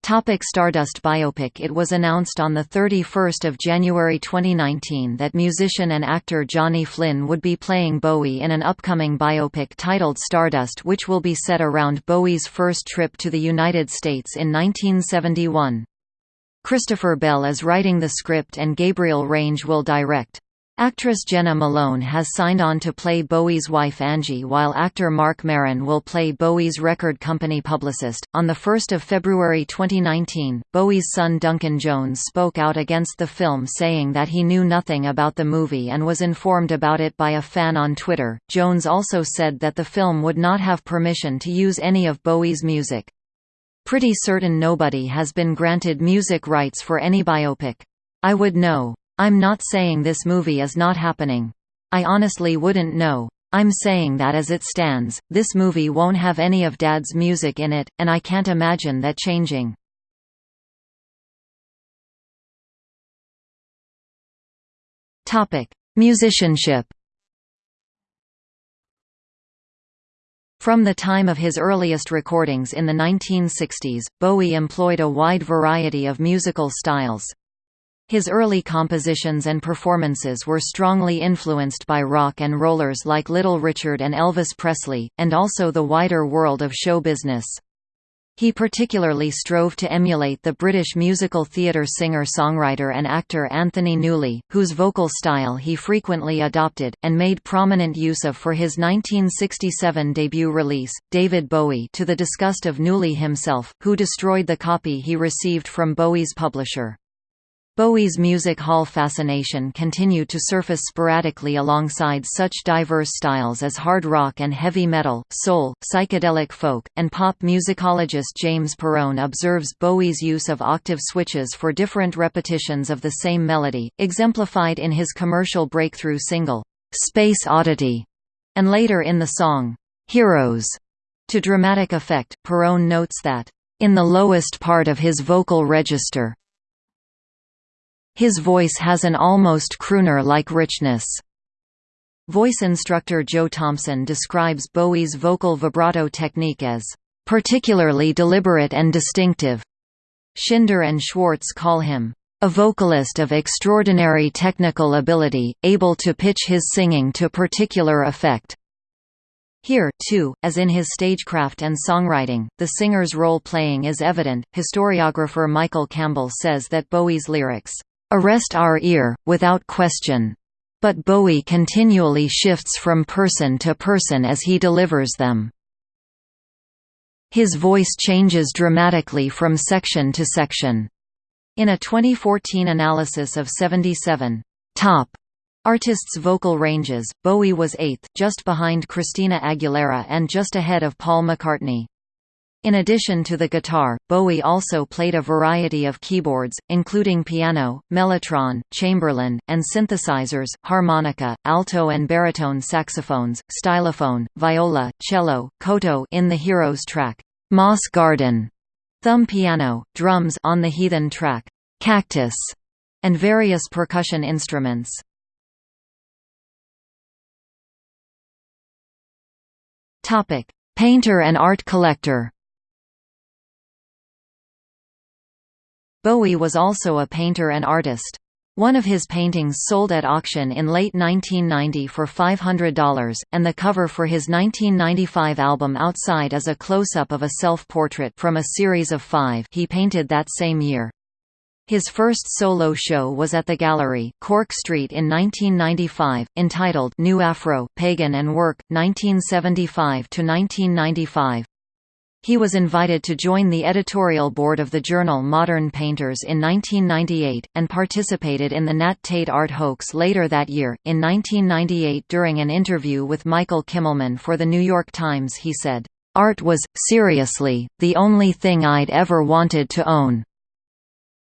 Topic Stardust biopic It was announced on 31 January 2019 that musician and actor Johnny Flynn would be playing Bowie in an upcoming biopic titled Stardust which will be set around Bowie's first trip to the United States in 1971. Christopher Bell is writing the script and Gabriel Range will direct. Actress Jena Malone has signed on to play Bowie's wife Angie while actor Mark Maron will play Bowie's record company publicist. On 1 February 2019, Bowie's son Duncan Jones spoke out against the film saying that he knew nothing about the movie and was informed about it by a fan on Twitter. Jones also said that the film would not have permission to use any of Bowie's music. Pretty certain nobody has been granted music rights for any biopic. I would know. I'm not saying this movie is not happening. I honestly wouldn't know. I'm saying that as it stands, this movie won't have any of Dad's music in it, and I can't imagine that changing. Musicianship From the time of his earliest recordings in the 1960s, Bowie employed a wide variety of musical styles. His early compositions and performances were strongly influenced by rock and rollers like Little Richard and Elvis Presley, and also the wider world of show business. He particularly strove to emulate the British musical theatre singer-songwriter and actor Anthony Newley, whose vocal style he frequently adopted, and made prominent use of for his 1967 debut release, David Bowie to the disgust of Newley himself, who destroyed the copy he received from Bowie's publisher. Bowie's music hall fascination continued to surface sporadically alongside such diverse styles as hard rock and heavy metal, soul, psychedelic folk, and pop. Musicologist James Perrone observes Bowie's use of octave switches for different repetitions of the same melody, exemplified in his commercial breakthrough single, Space Oddity, and later in the song, Heroes. To dramatic effect, Perrone notes that in the lowest part of his vocal register. His voice has an almost crooner-like richness. Voice instructor Jo Thompson describes Bowie's vocal vibrato technique as particularly deliberate and distinctive. Schinder and Schwartz call him a vocalist of extraordinary technical ability, able to pitch his singing to particular effect. Here, too, as in his stagecraft and songwriting, the singer's role-playing is evident. Historiographer Michael Campbell says that Bowie's lyrics arrest our ear, without question. But Bowie continually shifts from person to person as he delivers them. His voice changes dramatically from section to section. In a 2014 analysis of 77 top Artists' vocal ranges, Bowie was eighth, just behind Christina Aguilera and just ahead of Paul McCartney. In addition to the guitar, Bowie also played a variety of keyboards, including piano, mellotron, chamberlin, and synthesizers, harmonica, alto and baritone saxophones, stylophone, viola, cello, koto in the Heroes track, Moss Garden, thumb piano, drums on the Heathen track, Cactus, and various percussion instruments. Painter and art collector. Bowie was also a painter and artist. One of his paintings sold at auction in late 1990 for $500, and the cover for his 1995 album Outside is a close-up of a self-portrait from a series of five he painted that same year. His first solo show was at the Gallery, Cork Street in 1995, entitled New Afro, Pagan and Work, 1975–1995. He was invited to join the editorial board of the journal Modern Painters in 1998, and participated in the Nat Tate art hoax later that year. In 1998, during an interview with Michael Kimmelman for The New York Times, he said, Art was, seriously, the only thing I'd ever wanted to own.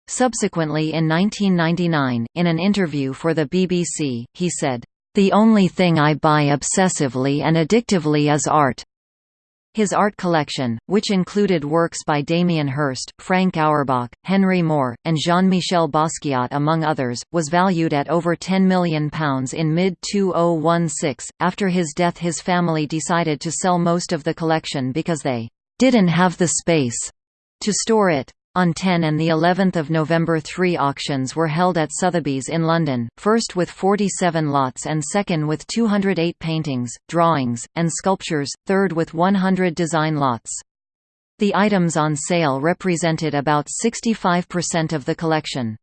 Subsequently in 1999, in an interview for the BBC, he said, "...the only thing I buy obsessively and addictively is art." His art collection, which included works by Damien Hirst, Frank Auerbach, Henry Moore, and Jean-Michel Basquiat among others, was valued at over £10 million in mid-2016. After his death his family decided to sell most of the collection because they "...didn't have the space." to store it. On 10 and the 11th of November three auctions were held at Sotheby's in London, first with 47 lots and second with 208 paintings, drawings, and sculptures, third with 100 design lots. The items on sale represented about 65% of the collection.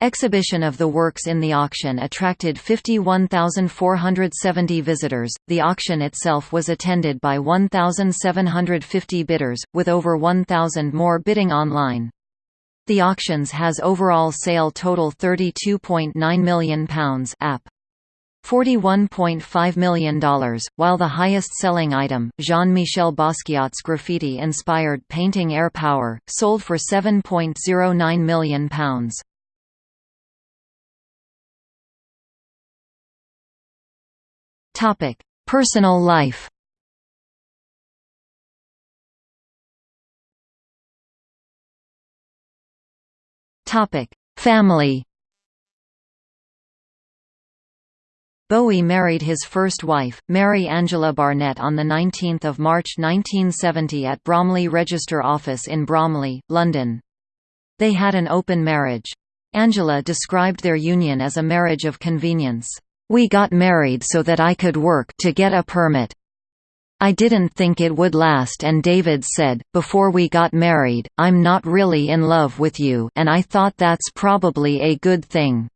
Exhibition of the works in the auction attracted 51,470 visitors. The auction itself was attended by 1,750 bidders, with over 1,000 more bidding online. The auctions has overall sale total £32.9 million app. $41.5 million, while the highest-selling item, Jean-Michel Basquiat's graffiti-inspired painting Air Power, sold for £7.09 million. Topic: Personal life. Topic: Family. Bowie married his first wife, Mary Angela Barnett on 19 March 1970 at Bromley Register Office in Bromley, London. They had an open marriage. Angela described their union as a marriage of convenience. We got married so that I could work to get a permit. I didn't think it would last and David said, before we got married, I'm not really in love with you and I thought that's probably a good thing."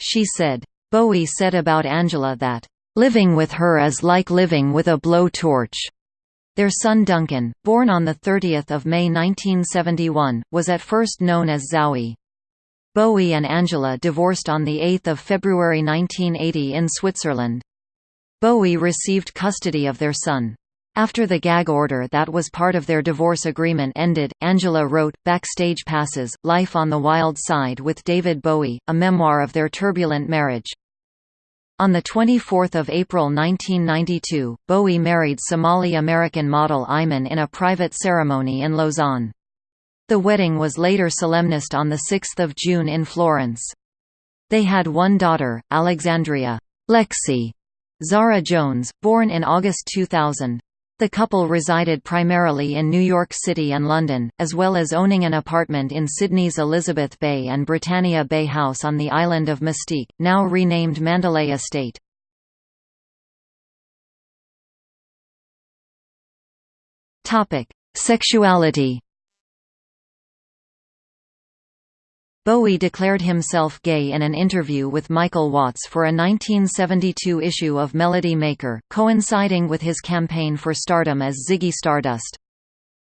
She said. Bowie said about Angela that, "...living with her is like living with a blowtorch." Their son Duncan, born on 30 May 1971, was at first known as Zowie. Bowie and Angela divorced on 8 February 1980 in Switzerland. Bowie received custody of their son. After the gag order that was part of their divorce agreement ended, Angela wrote, Backstage Passes, Life on the Wild Side with David Bowie, a memoir of their turbulent marriage. On 24 April 1992, Bowie married Somali-American model Iman in a private ceremony in Lausanne. The wedding was later solemnized on 6 June in Florence. They had one daughter, Alexandria Lexi Zara Jones, born in August 2000. The couple resided primarily in New York City and London, as well as owning an apartment in Sydney's Elizabeth Bay and Britannia Bay House on the island of Mustique, now renamed Mandalay Estate. Sexuality Bowie declared himself gay in an interview with Michael Watts for a 1972 issue of Melody Maker, coinciding with his campaign for stardom as Ziggy Stardust.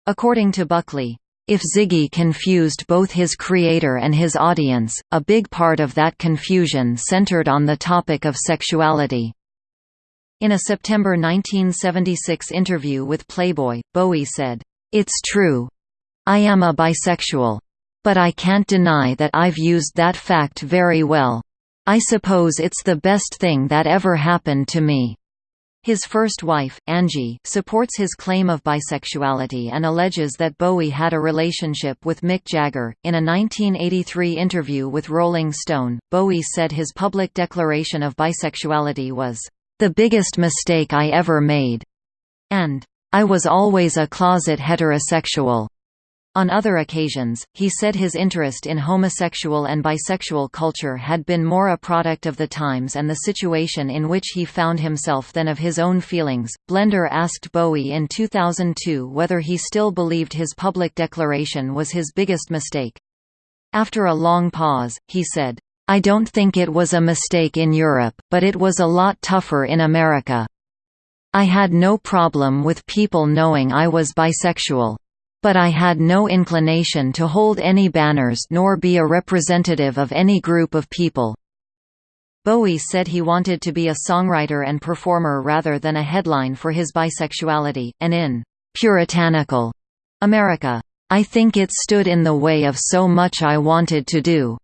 According to Buckley, if Ziggy confused both his creator and his audience, a big part of that confusion centered on the topic of sexuality. In a September 1976 interview with Playboy, Bowie said, It's true. I am a bisexual. But I can't deny that I've used that fact very well. I suppose it's the best thing that ever happened to me." His first wife, Angie, supports his claim of bisexuality and alleges that Bowie had a relationship with Mick Jagger. In a 1983 interview with Rolling Stone, Bowie said his public declaration of bisexuality was, the biggest mistake I ever made, and, I was always a closet heterosexual. On other occasions, he said his interest in homosexual and bisexual culture had been more a product of the times and the situation in which he found himself than of his own feelings. Blender asked Bowie in 2002 whether he still believed his public declaration was his biggest mistake. After a long pause, he said, I don't think it was a mistake in Europe, but it was a lot tougher in America. I had no problem with people knowing I was bisexual. But I had no inclination to hold any banners nor be a representative of any group of people. Bowie said he wanted to be a songwriter and performer rather than a headline for his bisexuality, and in «puritanical» America, I think it stood in the way of so much I wanted to do.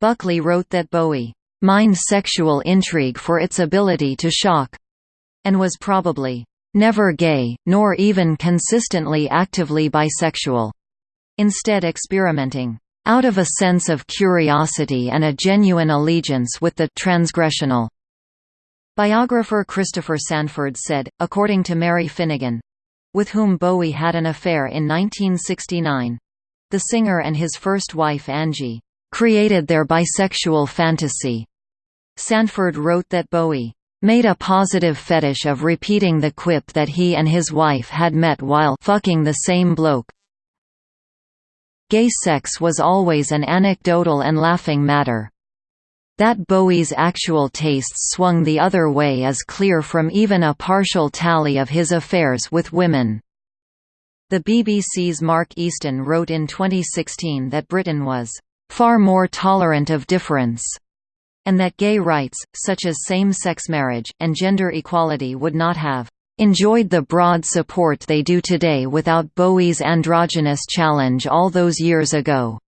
Buckley wrote that Bowie mined sexual intrigue for its ability to shock, and was probably never gay, nor even consistently actively bisexual. Instead experimenting out of a sense of curiosity and a genuine allegiance with the transgressional. Biographer Christopher Sandford said, according to Mary Finnigan with whom Bowie had an affair in 1969 the singer and his first wife Angie created their bisexual fantasy. Sandford wrote that Bowie made a positive fetish of repeating the quip that he and his wife had met while fucking the same bloke. Gay sex was always an anecdotal and laughing matter. That Bowie's actual tastes swung the other way is clear from even a partial tally of his affairs with women. The BBC's Mark Easton wrote in 2016 that Britain was far more tolerant of difference and that gay rights, such as same-sex marriage, and gender equality would not have enjoyed the broad support they do today without Bowie's androgynous challenge all those years ago.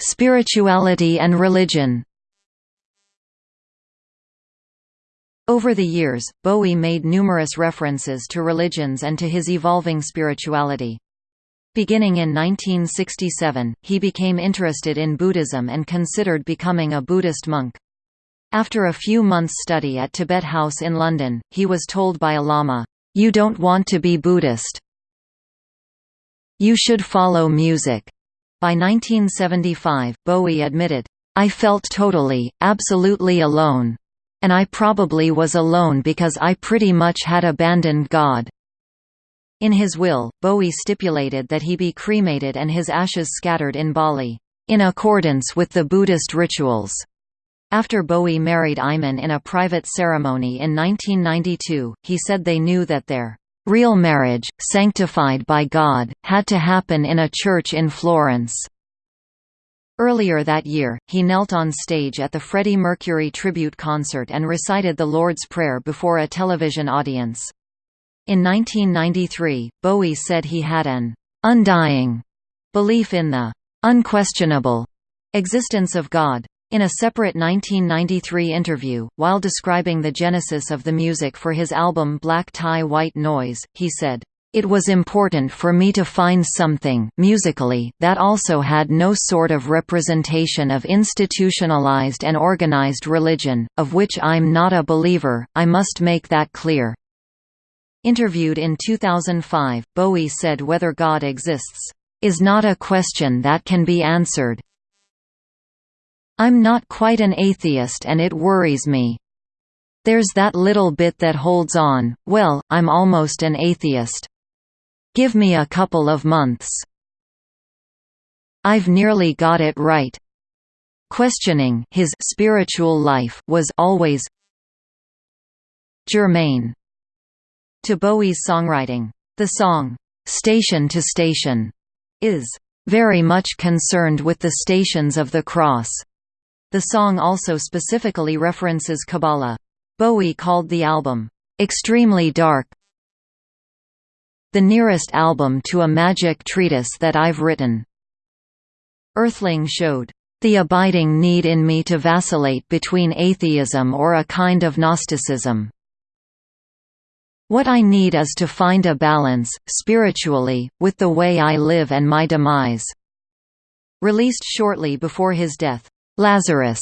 Spirituality and religion Over the years, Bowie made numerous references to religions and to his evolving spirituality. Beginning in 1967, he became interested in Buddhism and considered becoming a Buddhist monk. After a few months' study at Tibet House in London, he was told by a lama, "'You don't want to be Buddhist. You should follow music." By 1975, Bowie admitted, "'I felt totally, absolutely alone. And I probably was alone because I pretty much had abandoned God.' In his will, Bowie stipulated that he be cremated and his ashes scattered in Bali, in accordance with the Buddhist rituals. After Bowie married Iman in a private ceremony in 1992, he said they knew that their real marriage, sanctified by God, had to happen in a church in Florence. Earlier that year, he knelt on stage at the Freddie Mercury tribute concert and recited the Lord's Prayer before a television audience. In 1993, Bowie said he had an undying belief in the unquestionable existence of God. In a separate 1993 interview, while describing the genesis of the music for his album Black Tie White Noise, he said, "...it was important for me to find something musically that also had no sort of representation of institutionalized and organized religion, of which I'm not a believer, I must make that clear." Interviewed in 2005, Bowie said whether God exists, "...is not a question that can be answered, I'm not quite an atheist and it worries me. There's that little bit that holds on, well, I'm almost an atheist. Give me a couple of months. I've nearly got it right. Questioning his spiritual life was always germane to Bowie's songwriting. The song, "'Station to Station' is very much concerned with the stations of the cross. The song also specifically references Kabbalah. Bowie called the album, "...extremely dark the nearest album to a magic treatise that I've written." Earthling showed, "...the abiding need in me to vacillate between atheism or a kind of Gnosticism. What I need is to find a balance, spiritually, with the way I live and my demise." Released shortly before his death, Lazarus,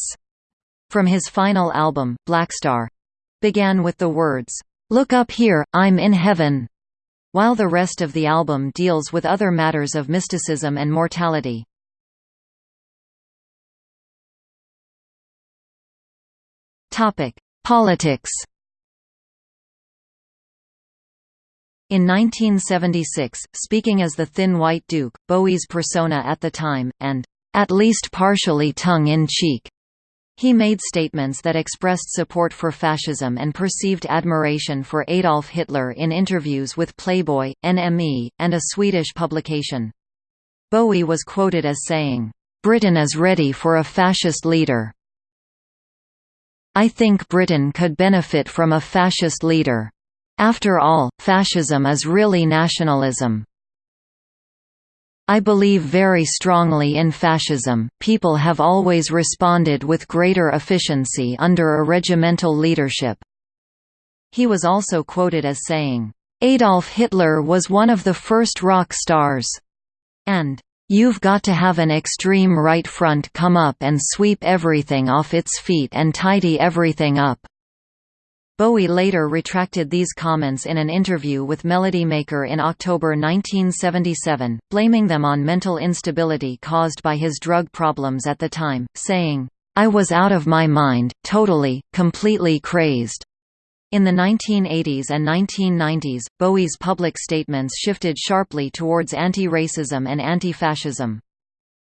from his final album, Blackstar, began with the words, Look up here, I'm in heaven, while the rest of the album deals with other matters of mysticism and mortality. Politics In 1976, speaking as the Thin White Duke, Bowie's persona at the time, and at least partially tongue-in-cheek. He made statements that expressed support for fascism and perceived admiration for Adolf Hitler in interviews with Playboy, NME, and a Swedish publication. Bowie was quoted as saying, "'Britain is ready for a fascist leader. I think Britain could benefit from a fascist leader. After all, fascism is really nationalism. I believe very strongly in fascism. People have always responded with greater efficiency under a regimental leadership. He was also quoted as saying, Adolf Hitler was one of the first rock stars, and You've got to have an extreme right front come up and sweep everything off its feet and tidy everything up. Bowie later retracted these comments in an interview with Melody Maker in October 1977, blaming them on mental instability caused by his drug problems at the time, saying, I was out of my mind, totally, completely crazed. In the 1980s and 1990s, Bowie's public statements shifted sharply towards anti-racism and anti-fascism.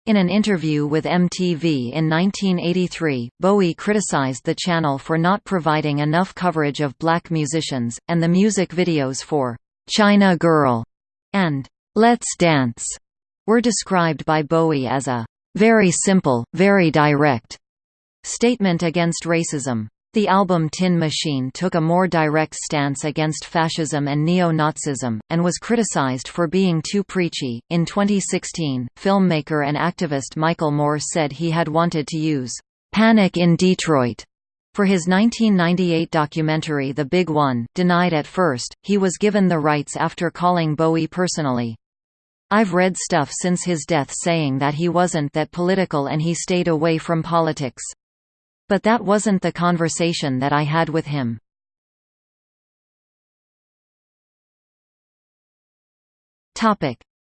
In an interview with MTV in 1983, Bowie criticized the channel for not providing enough coverage of black musicians, and the music videos for "'China Girl' and "'Let's Dance' were described by Bowie as a "'very simple, very direct' statement against racism. The album Tin Machine took a more direct stance against fascism and neo-Nazism, and was criticized for being too preachy. In 2016, filmmaker and activist Michael Moore said he had wanted to use Panic in Detroit for his 1998 documentary The Big One, denied at first, he was given the rights after calling Bowie personally. I've read stuff since his death saying that he wasn't that political and he stayed away from politics. But that wasn't the conversation that I had with him.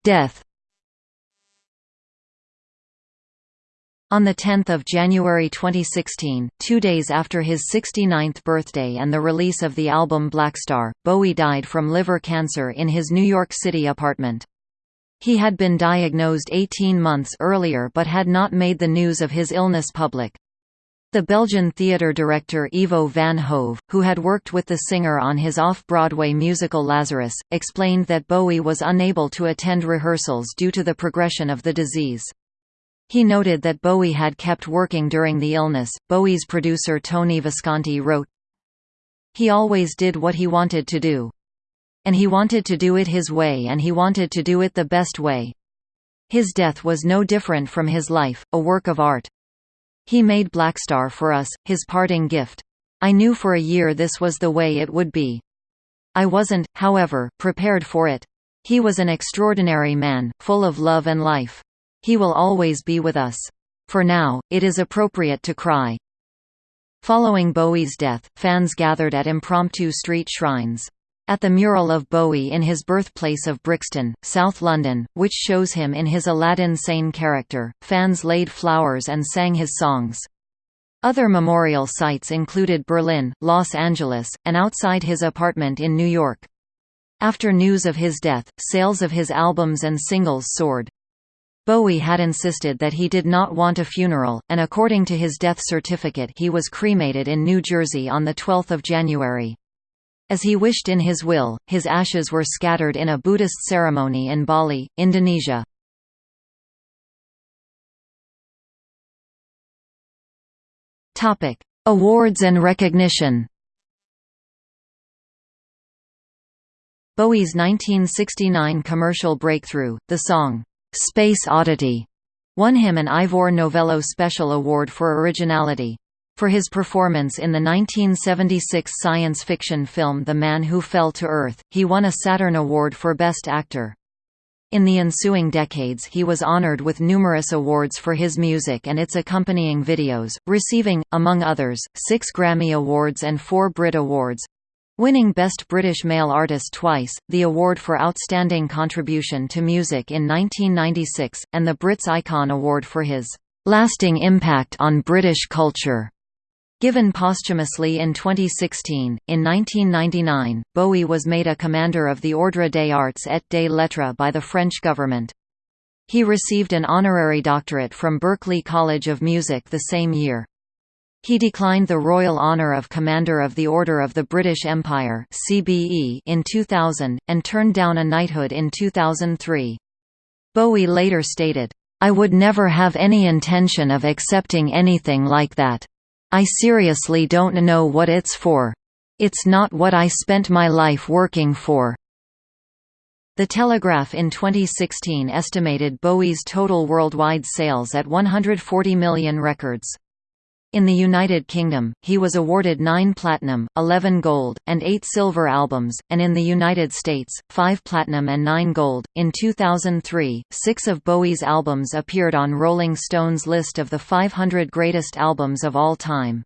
Death On 10 January 2016, two days after his 69th birthday and the release of the album Blackstar, Bowie died from liver cancer in his New York City apartment. He had been diagnosed 18 months earlier but had not made the news of his illness public. The Belgian theatre director Ivo van Hove, who had worked with the singer on his off-Broadway musical Lazarus, explained that Bowie was unable to attend rehearsals due to the progression of the disease. He noted that Bowie had kept working during the illness. Bowie's producer Tony Visconti wrote, He always did what he wanted to do. And he wanted to do it his way and he wanted to do it the best way. His death was no different from his life, a work of art. He made Blackstar for us, his parting gift. I knew for a year this was the way it would be. I wasn't, however, prepared for it. He was an extraordinary man, full of love and life. He will always be with us. For now, it is appropriate to cry. Following Bowie's death, fans gathered at impromptu street shrines. At the mural of Bowie in his birthplace of Brixton, South London, which shows him in his Aladdin Sane character, fans laid flowers and sang his songs. Other memorial sites included Berlin, Los Angeles, and outside his apartment in New York. After news of his death, sales of his albums and singles soared. Bowie had insisted that he did not want a funeral, and according to his death certificate he was cremated in New Jersey on 12 January. As he wished in his will, his ashes were scattered in a Buddhist ceremony in Bali, Indonesia. Awards and recognition Bowie's 1969 commercial breakthrough, the song, "'Space Oddity' won him an Ivor Novello Special Award for Originality. For his performance in the 1976 science fiction film The Man Who Fell to Earth, he won a Saturn Award for Best Actor. In the ensuing decades he was honored with numerous awards for his music and its accompanying videos, receiving, among others, six Grammy Awards and four Brit Awards, winning Best British Male Artist twice, the award for Outstanding Contribution to Music in 1996, and the Brits Icon Award for his "...lasting impact on British culture." Given posthumously in 2016, in 1999, Bowie was made a Commander of the Ordre des Arts et des Lettres by the French government. He received an honorary doctorate from Berklee College of Music the same year. He declined the royal honour of Commander of the Order of the British Empire in 2000 and turned down a knighthood in 2003. Bowie later stated, "I would never have any intention of accepting anything like that. I seriously don't know what it's for. It's not what I spent my life working for." The Telegraph in 2016 estimated Bowie's total worldwide sales at 140 million records. In the United Kingdom, he was awarded 9 platinum, 11 gold, and 8 silver albums, and in the United States, 5 platinum and 9 gold. In 2003, six of Bowie's albums appeared on Rolling Stone's list of the 500 greatest albums of all time.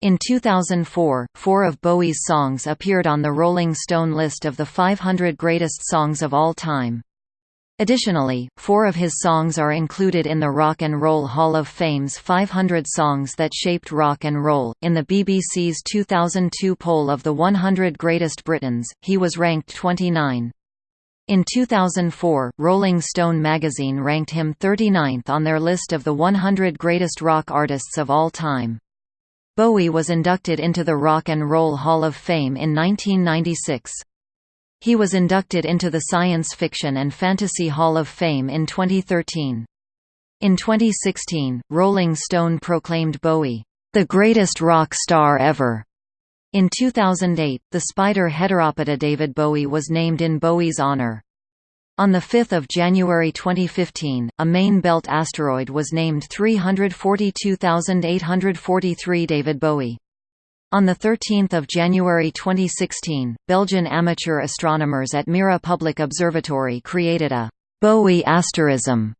In 2004, four of Bowie's songs appeared on the Rolling Stone list of the 500 greatest songs of all time. Additionally, four of his songs are included in the Rock and Roll Hall of Fame's 500 Songs That Shaped Rock and Roll. In the BBC's 2002 poll of the 100 Greatest Britons, he was ranked 29. In 2004, Rolling Stone magazine ranked him 39th on their list of the 100 greatest rock artists of all time. Bowie was inducted into the Rock and Roll Hall of Fame in 1996. He was inducted into the Science Fiction and Fantasy Hall of Fame in 2013. In 2016, Rolling Stone proclaimed Bowie, "...the greatest rock star ever." In 2008, the spider Heteropoda David Bowie was named in Bowie's honor. On 5 January 2015, a main belt asteroid was named 342843 David Bowie. On 13 January 2016, Belgian amateur astronomers at Mira Public Observatory created a «Bowie asterism»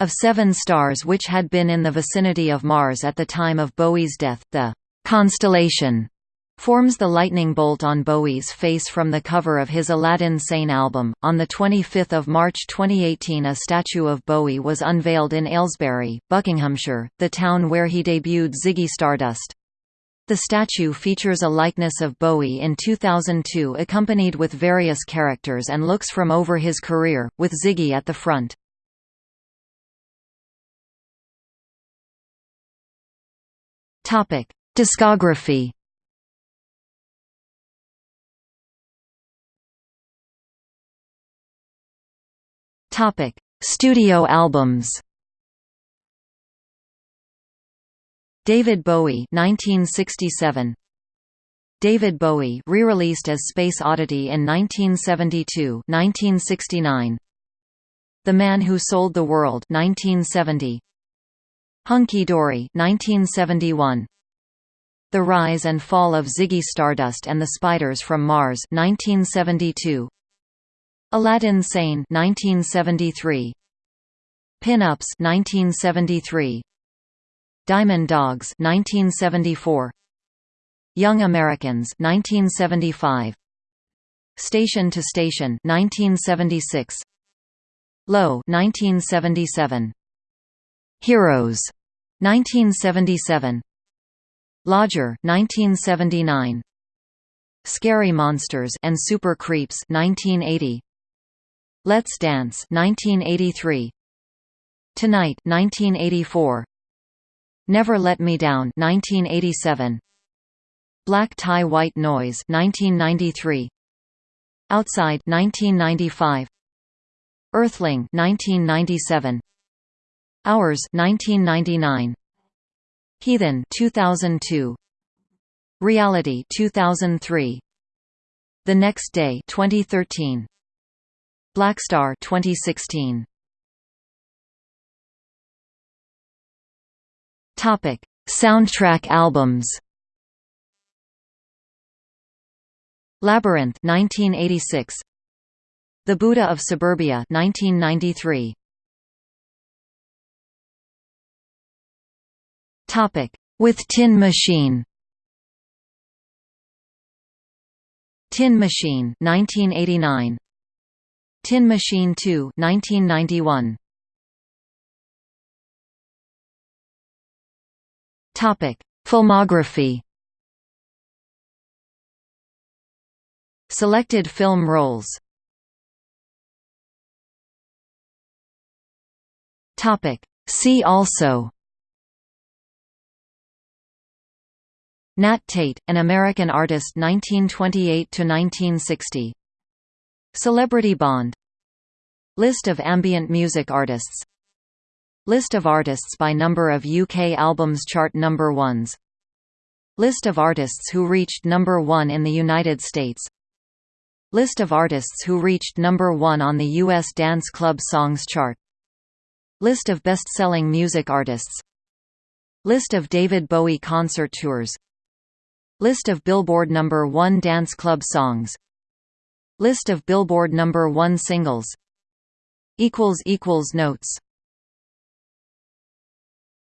of seven stars which had been in the vicinity of Mars at the time of Bowie's death. The «constellation» forms the lightning bolt on Bowie's face from the cover of his Aladdin Sane album. On 25 March 2018 a statue of Bowie was unveiled in Aylesbury, Buckinghamshire, the town where he debuted Ziggy Stardust. The statue features a likeness of Bowie in 2002 accompanied with various characters and looks from over his career, with Ziggy at the front. Discography Studio albums David Bowie 1967 David Bowie re-released as Space Oddity in 1972 1969 The Man Who Sold the World 1970 Hunky Dory 1971 The Rise and Fall of Ziggy Stardust and the Spiders from Mars 1972 Aladdin Sane 1973 Pin-ups 1973 Diamond Dogs 1974 Young Americans 1975 Station to Station 1976 Low 1977 Heroes 1977 Lodger 1979 Scary Monsters and Super Creeps 1980 Let's Dance 1983 Tonight 1984 Never Let Me Down 1987 Black Tie White Noise 1993 Outside 1995 Earthling 1997 Hours 1999 Heathen 2002 Reality 2003 The Next Day 2013 Blackstar 2016 Topic. Soundtrack albums Labyrinth 1986 The Buddha of Suburbia 1993 Topic. With Tin Machine Tin Machine 1989 Tin Machine 2 1991 Topic. Filmography Selected film roles Topic. See also Nat Tate, an American artist 1928–1960 Celebrity Bond. List of ambient music artists List of artists by number of UK albums chart number ones. List of artists who reached number one in the United States. List of artists who reached number one on the US Dance Club Songs chart. List of best-selling music artists. List of David Bowie concert tours. List of Billboard number 1 dance club songs. List of Billboard number 1 singles. Notes